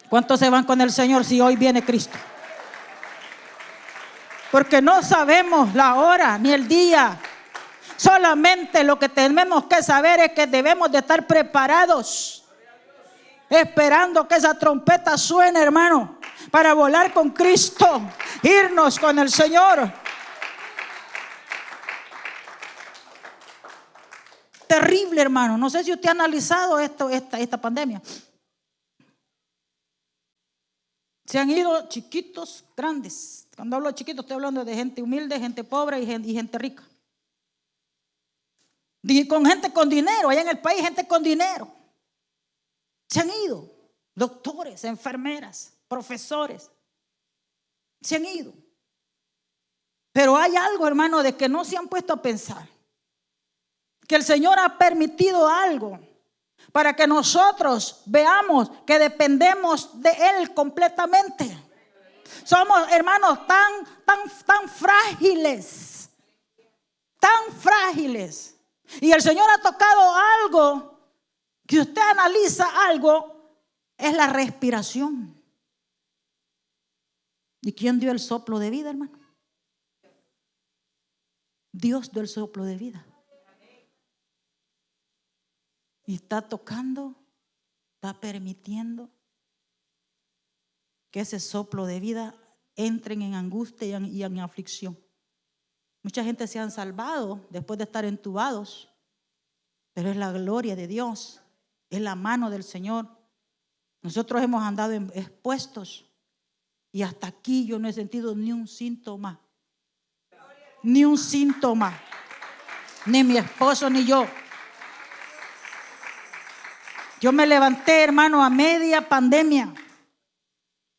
Speaker 4: ¿Cuántos se van con el Señor si hoy viene Cristo? Porque no sabemos la hora ni el día. Solamente lo que tenemos que saber es que debemos de estar preparados. Esperando que esa trompeta suene, hermano para volar con Cristo, irnos con el Señor. Terrible, hermano. No sé si usted ha analizado esto, esta, esta pandemia. Se han ido chiquitos, grandes. Cuando hablo de chiquitos, estoy hablando de gente humilde, gente pobre y gente, y gente rica. Y con gente con dinero, allá en el país, gente con dinero. Se han ido. Doctores, enfermeras, profesores. Se han ido. Pero hay algo, hermano, de que no se han puesto a pensar. Que el Señor ha permitido algo para que nosotros veamos que dependemos de Él completamente. Somos hermanos tan, tan, tan frágiles, tan frágiles. Y el Señor ha tocado algo, que usted analiza algo, es la respiración. ¿Y quién dio el soplo de vida, hermano? Dios dio el soplo de vida. Y está tocando, está permitiendo que ese soplo de vida entren en angustia y en, aflicción. Mucha gente se han salvado después de estar entubados, pero es la gloria de Dios, es la mano del Señor. Nosotros hemos andado expuestos y hasta aquí yo no he sentido ni un síntoma. Ni un síntoma. Ni mi esposo ni yo. Yo me levanté, hermano, a media pandemia.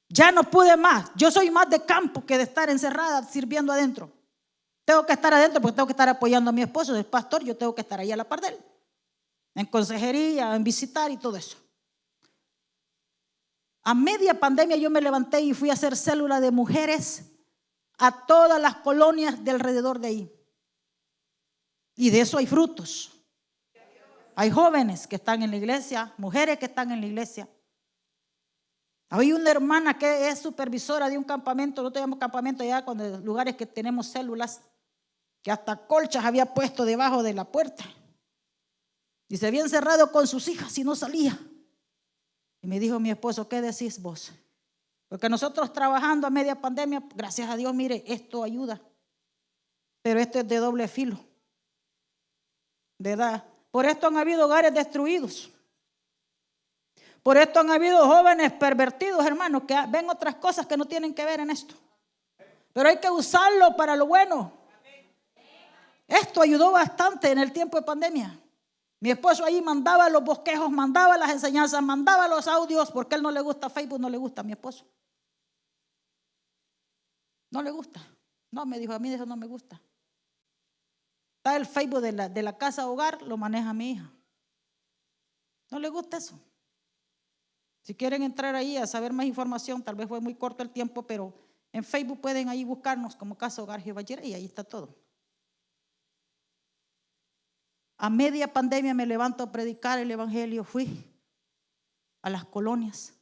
Speaker 4: Ya no pude más. Yo soy más de campo que de estar encerrada sirviendo adentro. Tengo que estar adentro porque tengo que estar apoyando a mi esposo, es pastor, yo tengo que estar ahí a la par de él. En consejería, en visitar y todo eso. A media pandemia yo me levanté y fui a hacer célula de mujeres a todas las colonias de alrededor de ahí. Y de eso hay frutos. Hay jóvenes que están en la iglesia, mujeres que están en la iglesia. Hay una hermana que es supervisora de un campamento, no tenemos campamento allá cuando lugares que tenemos células, que hasta colchas había puesto debajo de la puerta. Y se había encerrado con sus hijas y no salía. Y me dijo mi esposo, ¿qué decís vos? Porque nosotros trabajando a media pandemia, gracias a Dios, mire, esto ayuda. Pero esto es de doble filo. ¿Verdad? Por esto han habido hogares destruidos. Por esto han habido jóvenes pervertidos, hermanos, que ven otras cosas que no tienen que ver en esto. Pero hay que usarlo para lo bueno. Esto ayudó bastante en el tiempo de pandemia. Mi esposo ahí mandaba los bosquejos, mandaba las enseñanzas, mandaba los audios, porque él no le gusta Facebook, no le gusta a mi esposo. No le gusta. No, me dijo, a mí eso no me gusta. Está el Facebook de la, de la casa hogar, lo maneja mi hija. No le gusta eso. Si quieren entrar ahí a saber más información, tal vez fue muy corto el tiempo, pero en Facebook pueden ahí buscarnos como Casa Hogar Jehová y ahí está todo. A media pandemia me levanto a predicar el Evangelio, fui a las colonias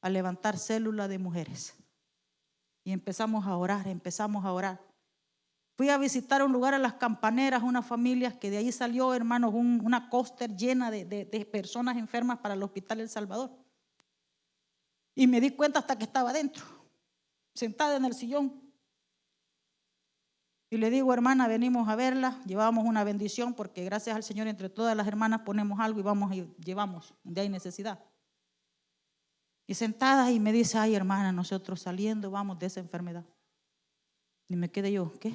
Speaker 4: a levantar células de mujeres. Y empezamos a orar, empezamos a orar. Fui a visitar un lugar a las campaneras, unas familias que de ahí salió, hermanos, una coaster llena de, de personas enfermas para el Hospital El Salvador. Y me di cuenta hasta que estaba dentro, sentada en el sillón. Y le digo, hermana, venimos a verla, llevamos una bendición porque gracias al Señor entre todas las hermanas ponemos algo y vamos y llevamos donde hay necesidad. Y sentada y me dice, ay hermana, nosotros saliendo vamos de esa enfermedad. Y me quedé yo, ¿qué?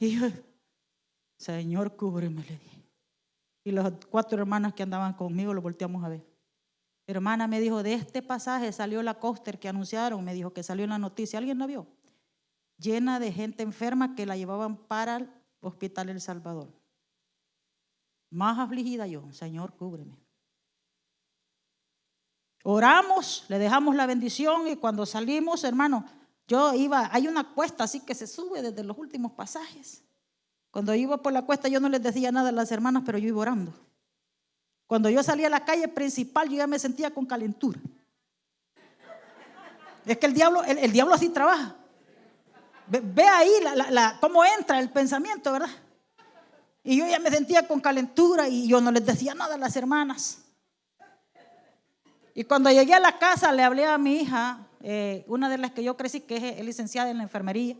Speaker 4: Y yo, Señor, cúbreme, le dije. Y las cuatro hermanas que andaban conmigo lo volteamos a ver. Hermana me dijo, de este pasaje salió la coaster que anunciaron, me dijo que salió en la noticia, ¿alguien la vio? Llena de gente enferma que la llevaban para el hospital El Salvador. Más afligida yo, Señor, cúbreme. Oramos, le dejamos la bendición y cuando salimos, hermano, yo iba, hay una cuesta así que se sube desde los últimos pasajes. Cuando iba por la cuesta yo no les decía nada a las hermanas, pero yo iba orando. Cuando yo salía a la calle principal, yo ya me sentía con calentura. Es que el diablo, el, diablo así trabaja. Ve, ahí cómo entra el pensamiento, ¿verdad? Y yo ya me sentía con calentura y yo no les decía nada a las hermanas. Y cuando llegué a la casa le hablé a mi hija, eh, una de las que yo crecí, que es, licenciada en la enfermería.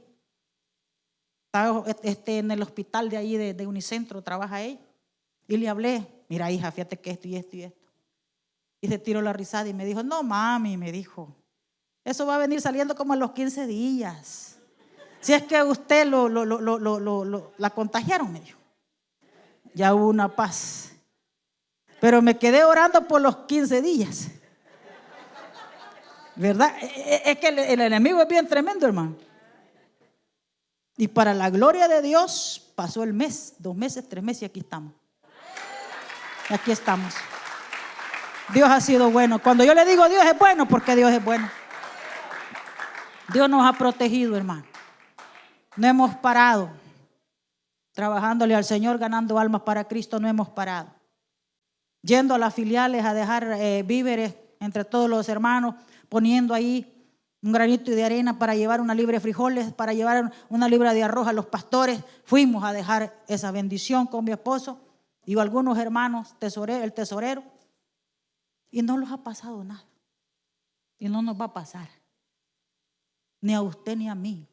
Speaker 4: Está este, en el hospital de ahí de, de Unicentro, trabaja ella. Y le hablé, mira hija, fíjate que esto y esto y esto. Y se tiró la risada y me dijo, no mami, me dijo, eso va a venir saliendo como a los 15 días. Si es que usted lo, lo, lo, la contagiaron, me dijo. Ya hubo una paz. Pero me quedé orando por los 15 días. ¿Verdad? E, e, es que el, enemigo es bien tremendo, hermano. Y para la gloria de Dios pasó el mes, dos meses, tres meses y aquí estamos. Aquí estamos. Dios ha sido bueno. Cuando yo le digo Dios es bueno, porque Dios es bueno. Dios nos ha protegido, hermano. No hemos parado. Trabajándole al Señor, ganando almas para Cristo, no hemos parado. Yendo a las filiales a dejar eh, víveres entre todos los hermanos, poniendo ahí un granito de arena para llevar una libre de frijoles, para llevar una libra de arroz a los pastores. Fuimos a dejar esa bendición con mi esposo y algunos hermanos, el tesorero, y no los ha pasado nada. Y no nos va a pasar. Ni a usted ni a mí.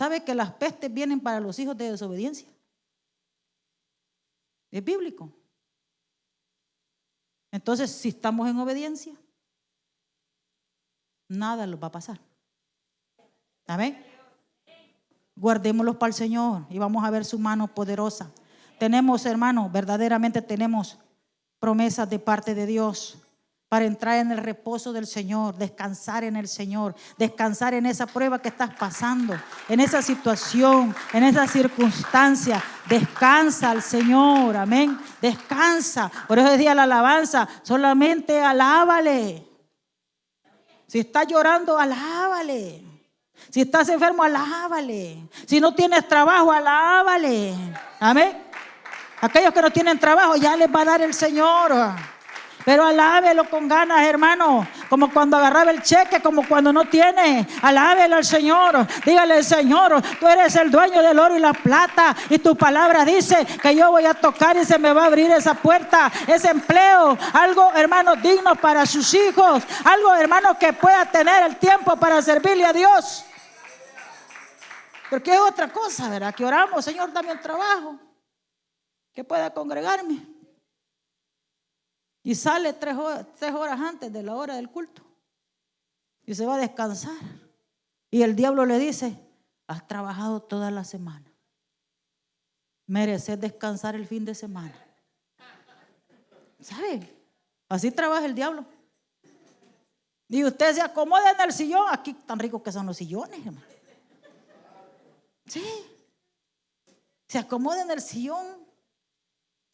Speaker 4: ¿Sabe que las pestes vienen para los hijos de desobediencia? Es bíblico. Entonces, si estamos en obediencia, nada nos va a pasar. Amén. Guardémoslos para el Señor y vamos a ver su mano poderosa. Tenemos, hermanos, verdaderamente tenemos promesas de parte de Dios para entrar en el reposo del Señor, descansar en el Señor, descansar en esa prueba que estás pasando, en esa situación, en esa circunstancia. Descansa al Señor, amén. Descansa. Por eso decía la alabanza, solamente alábale. Si está llorando, alábale. Si estás enfermo, alábale. Si no tienes trabajo, alábale. Amén. Aquellos que no tienen trabajo, ya les va a dar el Señor. Pero alábelo con ganas, hermano. Como cuando agarraba el cheque, como cuando no tiene. Alábelo al Señor. Dígale, Señor, tú eres el dueño del oro y la plata. Y tu palabra dice que yo voy a tocar y se me va a abrir esa puerta, ese empleo. Algo, hermano, digno para sus hijos. Algo, hermano, que pueda tener el tiempo para servirle a Dios. Porque es otra cosa, ¿verdad? Que oramos, Señor, dame un trabajo. Que pueda congregarme. Y sale tres horas, antes de la hora del culto. Y se va a descansar. Y el diablo le dice, has trabajado toda la semana. Mereces descansar el fin de semana. ¿Sabe? Así trabaja el diablo. Y usted se acomoda en el sillón. Aquí tan ricos que son los sillones, hermano. Sí. Se acomoda en el sillón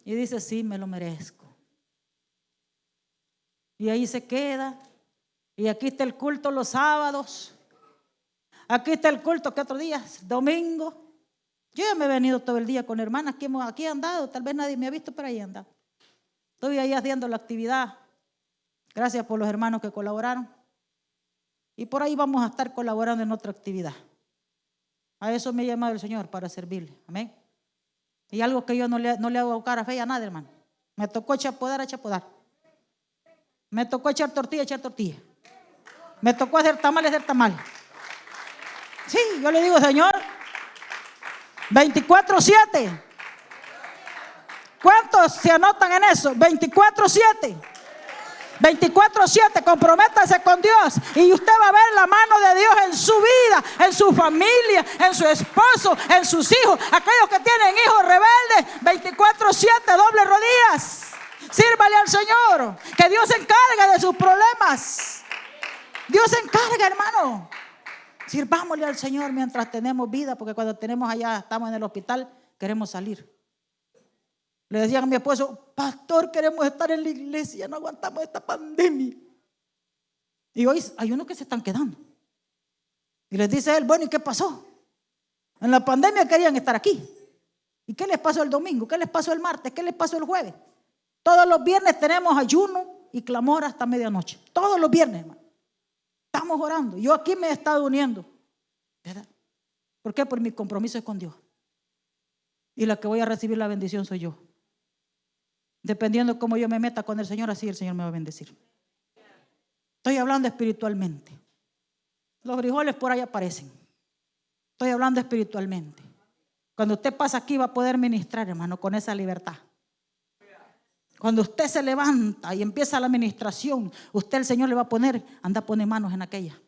Speaker 4: y dice, sí, me lo merezco. Y ahí se queda. Y aquí está el culto los sábados. Aquí está el culto que otros días, domingo. Yo ya me he venido todo el día con hermanas que aquí andado. Tal vez nadie me ha visto, pero ahí anda. Estoy ahí haciendo la actividad. Gracias por los hermanos que colaboraron. Y por ahí vamos a estar colaborando en otra actividad. A eso me ha llamado el Señor para servirle. Amén. Y algo que yo no le, no le hago cara fe a nadie, hermano. Me tocó chapodar a chapodar. Me tocó echar tortilla, echar tortilla. Me tocó hacer tamales, hacer tamales. Sí, yo le digo, Señor, 24-7. ¿Cuántos se anotan en eso? 24-7. 24-7, comprométase con Dios y usted va a ver la mano de Dios en su vida, en su familia, en su esposo, en sus hijos. Aquellos que tienen hijos rebeldes, 24-7, doble rodillas. Sírvale al Señor. Que Dios se encargue de sus problemas. Dios se encarga, hermano. Sirvámosle al Señor mientras tenemos vida, porque cuando tenemos allá, estamos en el hospital, queremos salir. Le decían a mi esposo, pastor, queremos estar en la iglesia, no aguantamos esta pandemia. Y hoy hay unos que se están quedando. Y les dice él, bueno, ¿y qué pasó? En la pandemia querían estar aquí. ¿Y qué les pasó el domingo? ¿Qué les pasó el martes? ¿Qué les pasó el jueves? Todos los viernes tenemos ayuno y clamor hasta medianoche. Todos los viernes, hermano. Estamos orando. Yo aquí me he estado uniendo. ¿Verdad? ¿Por qué? Por mi compromiso es con Dios. Y la que voy a recibir la bendición soy yo. Dependiendo cómo yo me meta con el Señor, así el Señor me va a bendecir. Estoy hablando espiritualmente. Los frijoles por ahí aparecen. Estoy hablando espiritualmente. Cuando usted pasa aquí va a poder ministrar, hermano, con esa libertad. Cuando usted se levanta y empieza la administración, usted el Señor le va a poner, anda pone manos en aquella.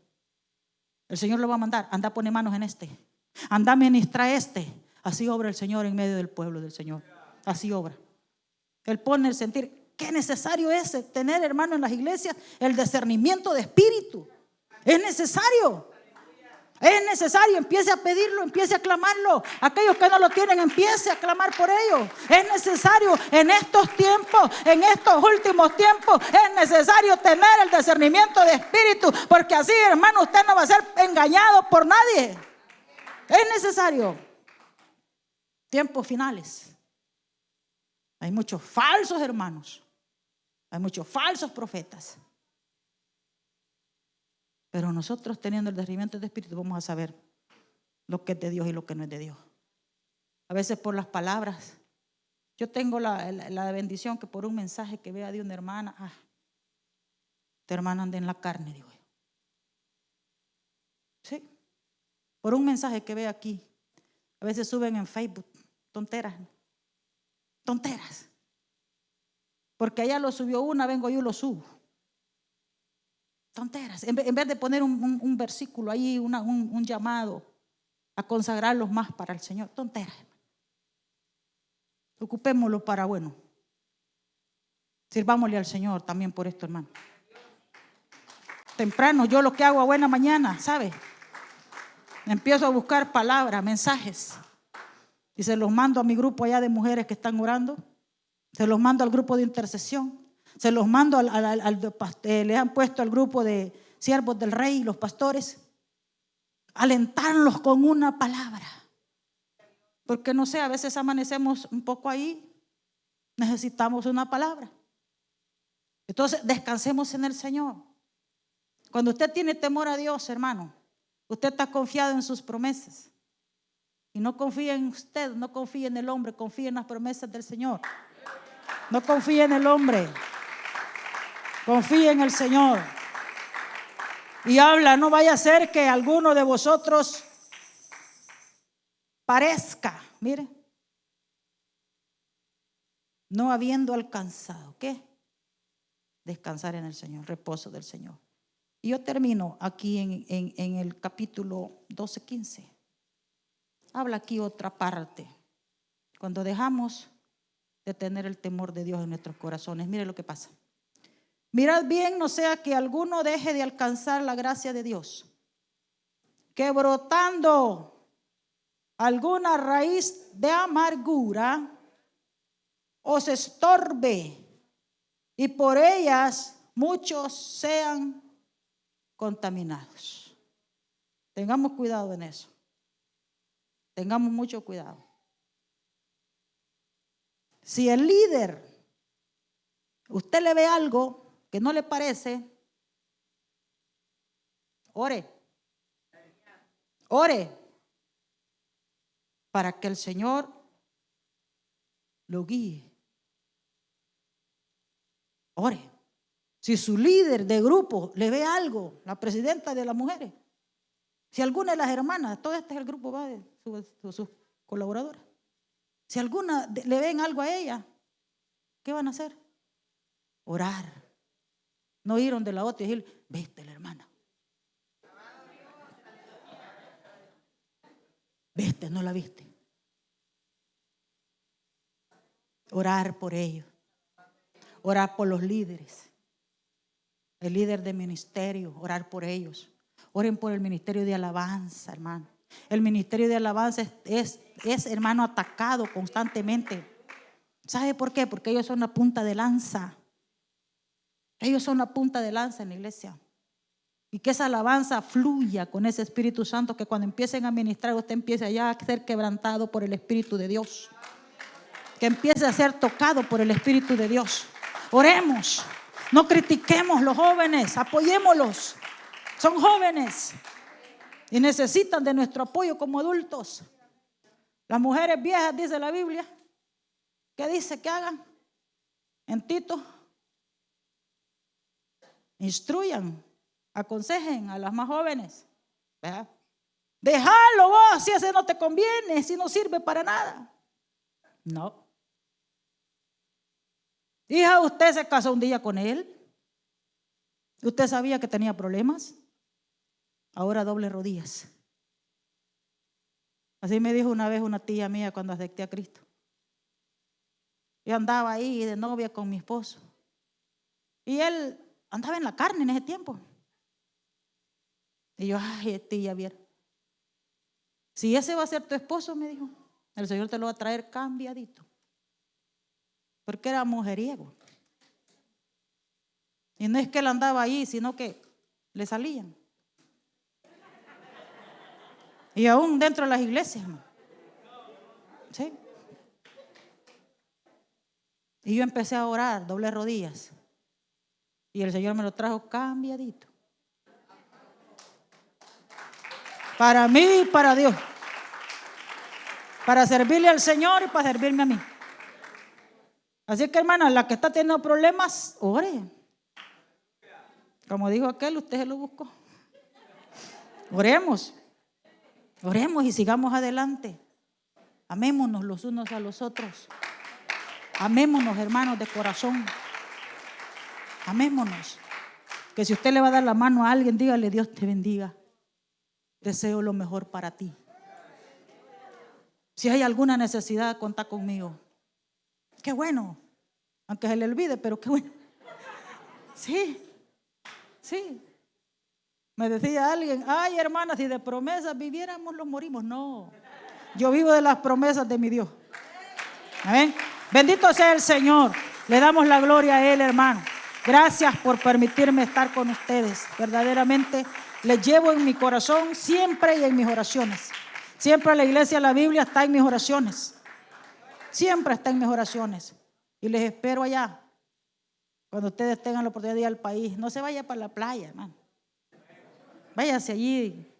Speaker 4: El Señor le va a mandar, anda pone manos en este. Anda ministra este. Así obra el Señor en medio del pueblo del Señor. Así obra. Él pone el sentir. Qué necesario es tener, hermano, en las iglesias el discernimiento de espíritu. Es necesario. Es necesario, empiece a pedirlo, empiece a clamarlo. Aquellos que no lo tienen, empiece a clamar por ellos. Es necesario en estos tiempos, en estos últimos tiempos, es necesario tener el discernimiento de espíritu, porque así, hermano, usted no va a ser engañado por nadie. Es necesario. Tiempos finales. Hay muchos falsos hermanos. Hay muchos falsos profetas. Pero nosotros teniendo el derrimiento de espíritu vamos a saber lo que es de Dios y lo que no es de Dios. A veces por las palabras. Yo tengo la, bendición que por un mensaje que vea de una hermana, ah, tu hermana anda en la carne, digo yo. Sí. Por un mensaje que ve aquí. A veces suben en Facebook tonteras. Tonteras. Porque allá lo subió una, vengo yo lo subo. Tonteras. En vez de poner un, versículo ahí, un, llamado a consagrarlos más para el Señor. Tonteras. Ocupémoslo para bueno. Sirvámosle al Señor también por esto, hermano. Temprano, yo lo que hago a buena mañana, ¿sabe? Empiezo a buscar palabras, mensajes. Y se los mando a mi grupo allá de mujeres que están orando. Se los mando al grupo de intercesión. Se los mando al, al, eh, le han puesto al grupo de siervos del rey, los pastores. alentarlos con una palabra. Porque no sé, a veces amanecemos un poco ahí, necesitamos una palabra. Entonces, descansemos en el Señor. Cuando usted tiene temor a Dios, hermano, usted está confiado en sus promesas. Y no confía en usted, no confía en el hombre, confía en las promesas del Señor. No confía en el hombre, confía en el Señor. Y habla, no vaya a ser que alguno de vosotros parezca, mire, no habiendo alcanzado, ¿qué? Descansar en el Señor, reposo del Señor. Y yo termino aquí en, en el capítulo 12, 15. Habla aquí otra parte. Cuando dejamos de tener el temor de Dios en nuestros corazones, mire lo que pasa. Mirad bien, no sea que alguno deje de alcanzar la gracia de Dios, que brotando alguna raíz de amargura os estorbe y por ellas muchos sean contaminados. Tengamos cuidado en eso. Tengamos mucho cuidado. Si el líder, usted le ve algo que no le parece, ore. Ore para que el Señor lo guíe. Ore. Si su líder de grupo le ve algo, la presidenta de las mujeres, si alguna de las hermanas, todo este es el grupo va de sus colaboradores, si alguna le ven algo a ella, ¿qué van a hacer? Orar. No ir donde la otra y decir, viste la hermana. Viste, no la viste. Orar por ellos. Orar por los líderes. El líder de ministerio, orar por ellos. Oren por el ministerio de alabanza, hermano. El ministerio de alabanza es, es, hermano, atacado constantemente. ¿Sabe por qué? Porque ellos son la punta de lanza. Ellos son la punta de lanza en la iglesia. Y que esa alabanza fluya con ese Espíritu Santo, que cuando empiecen a ministrar, usted empiece ya a ser quebrantado por el Espíritu de Dios. Que empiece a ser tocado por el Espíritu de Dios. Oremos. No critiquemos los jóvenes, apoyémoslos. Son jóvenes y necesitan de nuestro apoyo como adultos. Las mujeres viejas, dice la Biblia, ¿qué dice que hagan? En Tito Instruyan, aconsejen a las más jóvenes. ¿verdad? Déjalo vos, si ese no te conviene, si no sirve para nada. No. Hija, usted se casó un día con él. Usted sabía que tenía problemas. Ahora doble rodillas. Así me dijo una vez una tía mía cuando acepté a Cristo. Yo andaba ahí de novia con mi esposo. Y él andaba en la carne en ese tiempo. Y yo, ay, tía, bien. Si ese va a ser tu esposo, me dijo, el Señor te lo va a traer cambiadito. Porque era mujeriego. Y no es que él andaba ahí, sino que le salían. Y aún dentro de las iglesias, ¿Sí? Y yo empecé a orar, doble rodillas. Y el Señor me lo trajo cambiadito. Para mí y para Dios. Para servirle al Señor y para servirme a mí. Así que hermana, la que está teniendo problemas, ore. Como dijo aquel, usted se lo buscó. Oremos. Oremos y sigamos adelante. Amémonos los unos a los otros. Amémonos, hermanos, de corazón. Amémonos. Que si usted le va a dar la mano a alguien, dígale, Dios te bendiga. Deseo lo mejor para ti. Si hay alguna necesidad, cuenta conmigo. Qué bueno. Aunque se le olvide, pero qué bueno. Sí, sí. Me decía alguien, ay hermana, si de promesas viviéramos, los morimos. No, yo vivo de las promesas de mi Dios. Amén. Bendito sea el Señor. Le damos la gloria a Él, hermano. Gracias por permitirme estar con ustedes. Verdaderamente les llevo en mi corazón siempre y en mis oraciones. Siempre la iglesia, la Biblia está en mis oraciones. Siempre está en mis oraciones. Y les espero allá. Cuando ustedes tengan la oportunidad de ir al país. No se vaya para la playa, hermano. Váyase allí.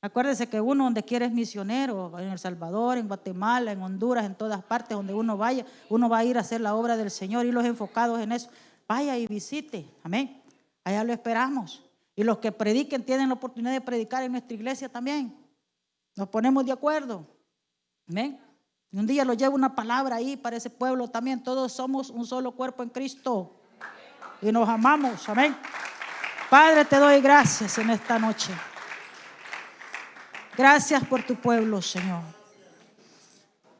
Speaker 4: Acuérdese que uno donde quiere es misionero, en El Salvador, en Guatemala, en Honduras, en todas partes donde uno vaya, uno va a ir a hacer la obra del Señor y los enfocados en eso. Vaya y visite, amén. Allá lo esperamos. Y los que prediquen tienen la oportunidad de predicar en nuestra iglesia también. Nos ponemos de acuerdo. Amén. Y un día lo llevo una palabra ahí para ese pueblo también. Todos somos un solo cuerpo en Cristo. Y nos amamos. Amén. Padre, te doy gracias en esta noche. Gracias por tu pueblo, Señor.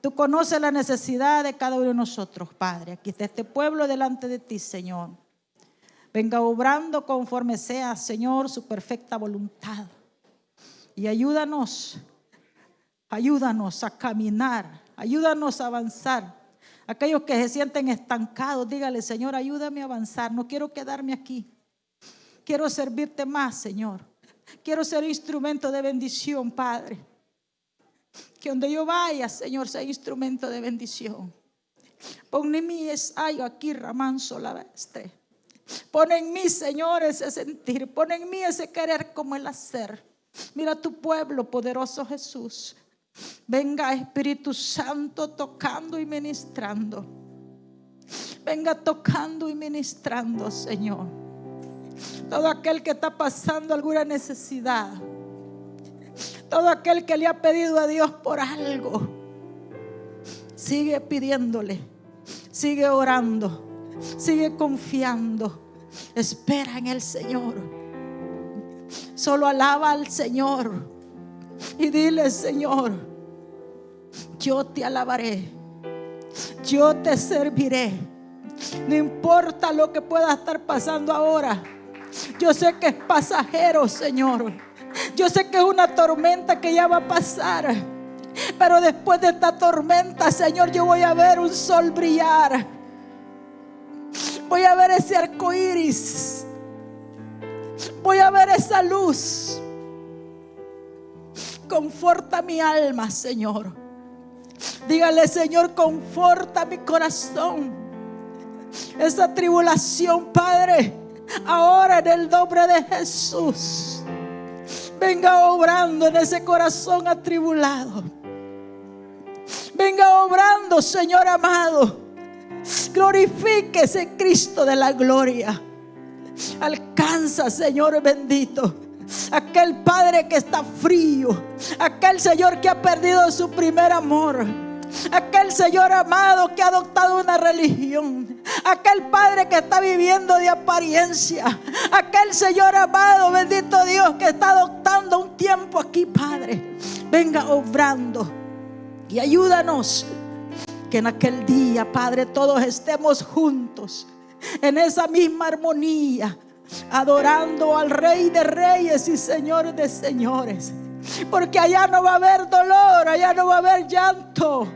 Speaker 4: Tú conoces la necesidad de cada uno de nosotros, Padre. Aquí está este pueblo delante de ti, Señor. Venga obrando conforme sea, Señor, su perfecta voluntad. Y ayúdanos, ayúdanos a caminar, ayúdanos a avanzar. Aquellos que se sienten estancados, dígale, Señor, ayúdame a avanzar. No quiero quedarme aquí. Quiero servirte más, Señor. Quiero ser instrumento de bendición, Padre. Que donde yo vaya, Señor, sea instrumento de bendición. Pon en mí es ay aquí ramanso la bestre. Pon en mí, Señor, ese sentir. Pon en mí ese querer como el hacer. Mira tu pueblo, poderoso Jesús. Venga Espíritu Santo tocando y ministrando. Venga tocando y ministrando, Señor. Todo aquel que está pasando alguna necesidad. Todo aquel que le ha pedido a Dios por algo. Sigue pidiéndole. Sigue orando. Sigue confiando. Espera en el Señor. Solo alaba al Señor. Y dile, Señor, yo te alabaré. Yo te serviré. No importa lo que pueda estar pasando ahora. Yo sé que es pasajero, Señor. Yo sé que es una tormenta que ya va a pasar. Pero después de esta tormenta, Señor, yo voy a ver un sol brillar. Voy a ver ese arco iris. Voy a ver esa luz. Conforta mi alma, Señor. Dígale, Señor, conforta mi corazón. Esa tribulación, Padre ahora en el nombre de Jesús. Venga obrando en ese corazón atribulado. Venga obrando, Señor amado. Glorifíquese Cristo de la gloria. Alcanza, Señor bendito. Aquel Padre que está frío. Aquel Señor que ha perdido su primer amor Aquel Señor amado que ha adoptado una religión. Aquel Padre que está viviendo de apariencia. Aquel Señor amado, bendito Dios, que está adoptando un tiempo aquí, Padre. Venga obrando y ayúdanos que en aquel día, Padre, todos estemos juntos en esa misma armonía, adorando al Rey de Reyes y Señor de Señores. Porque allá no va a haber dolor, allá no va a haber llanto.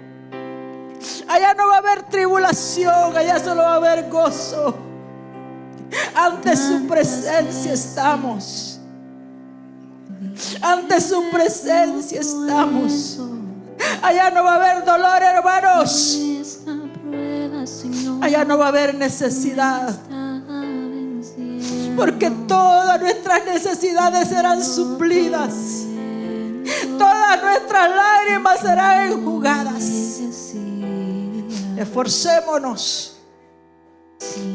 Speaker 4: Allá no va a haber tribulación, allá solo va a haber gozo. Ante su presencia estamos. Ante su presencia estamos. Allá no va a haber dolor, hermanos. Allá no va a haber necesidad. Porque todas nuestras necesidades serán suplidas. Todas nuestras lágrimas serán enjugadas. Esforcémonos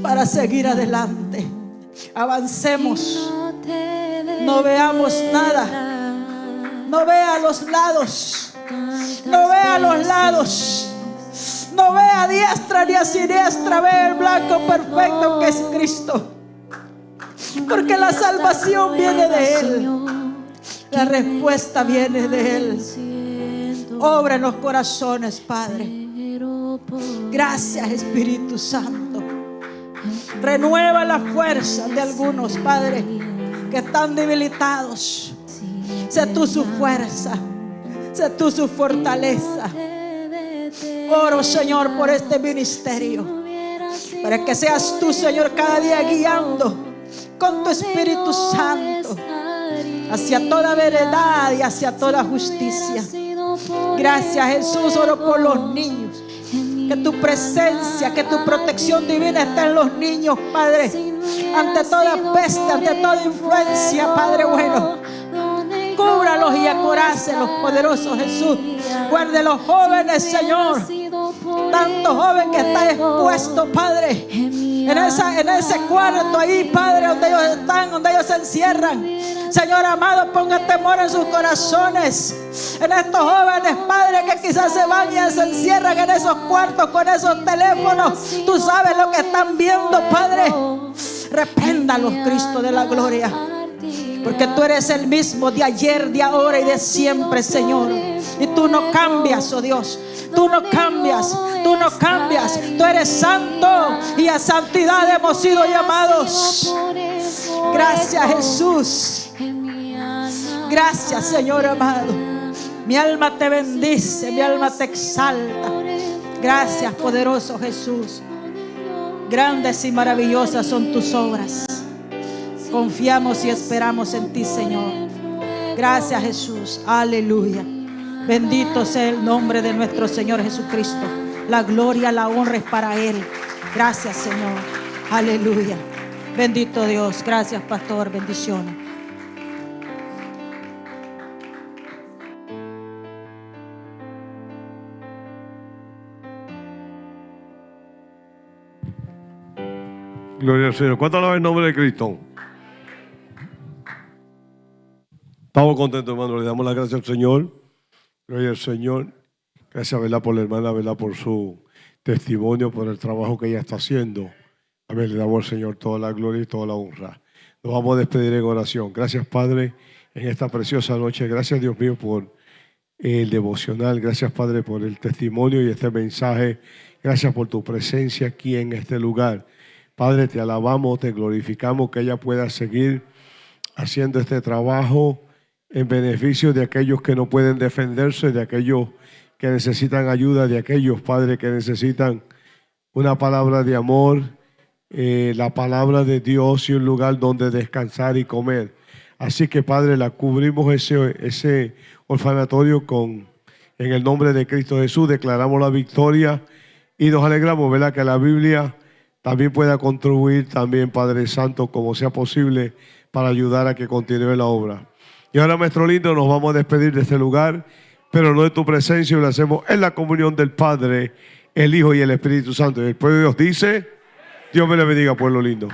Speaker 4: para seguir adelante. Avancemos. No veamos nada. No vea los lados. No vea los lados. No vea a diestra ni a siniestra. Ve el blanco perfecto que es Cristo. Porque la salvación viene de Él. La respuesta viene de Él. Obra en los corazones, Padre. Gracias Espíritu Santo. Renueva la fuerza de algunos, Padre, que están debilitados. Sé tú su fuerza. Sé tú su fortaleza. Oro, Señor, por este ministerio. Para que seas tú, Señor, cada día guiando con tu Espíritu Santo hacia toda verdad y hacia toda justicia. Gracias Jesús, oro por los niños. Que tu presencia, que tu protección divina esté en los niños, Padre. Ante toda peste, ante toda influencia, Padre bueno. Cúbralos y acorácelos, poderoso Jesús. Guarde los jóvenes, Señor. Tanto joven que está expuesto, Padre. En, ese cuarto ahí, Padre, donde ellos están, donde ellos se encierran. Señor amado, ponga temor en sus corazones. En estos jóvenes, Padre, que quizás se van y se encierran en esos cuartos con esos teléfonos. Tú sabes lo que están viendo, Padre. Repréndalos, Cristo de la gloria. Porque tú eres el mismo de ayer, de ahora y de siempre, Señor. Y tú no cambias, oh Dios. Tú no cambias, tú no cambias. Tú eres santo y a santidad hemos sido llamados. Gracias, Jesús. Gracias, Señor amado. Mi alma te bendice, mi alma te exalta. Gracias, poderoso Jesús. Grandes y maravillosas son tus obras. Confiamos y esperamos en ti, Señor. Gracias, Jesús. Aleluya. Bendito sea el nombre de nuestro Señor Jesucristo. La gloria, la honra es para Él. Gracias, Señor. Aleluya. Bendito Dios. Gracias, pastor. Bendiciones.
Speaker 1: Gloria al Señor. ¿Cuánto alaba el nombre de Cristo? Estamos contentos, hermano. Le damos las gracias al Señor. Gloria al Señor. Gracias, ¿verdad? Por la hermana, ¿verdad? Por su testimonio, por el trabajo que ella está haciendo. Amén. Le damos al Señor toda la gloria y toda la honra. Nos vamos a despedir en oración. Gracias, Padre, en esta preciosa noche. Gracias, Dios mío, por el devocional. Gracias, Padre, por el testimonio y este mensaje. Gracias por tu presencia aquí en este lugar. Padre, te alabamos, te glorificamos que ella pueda seguir haciendo este trabajo en beneficio de aquellos que no pueden defenderse, de aquellos que necesitan ayuda, de aquellos, Padre, que necesitan una palabra de amor, eh, la palabra de Dios y un lugar donde descansar y comer. Así que, Padre, la cubrimos ese, ese orfanatorio con, en el nombre de Cristo Jesús, declaramos la victoria y nos alegramos, ¿verdad? Que la Biblia también pueda contribuir también, Padre Santo, como sea posible, para ayudar a que continúe la obra. Y ahora, nuestro lindo, nos vamos a despedir de este lugar, pero no de tu presencia, y lo hacemos en la comunión del Padre, el Hijo y el Espíritu Santo. Y el pueblo de Dios dice, Dios me le bendiga, pueblo lindo.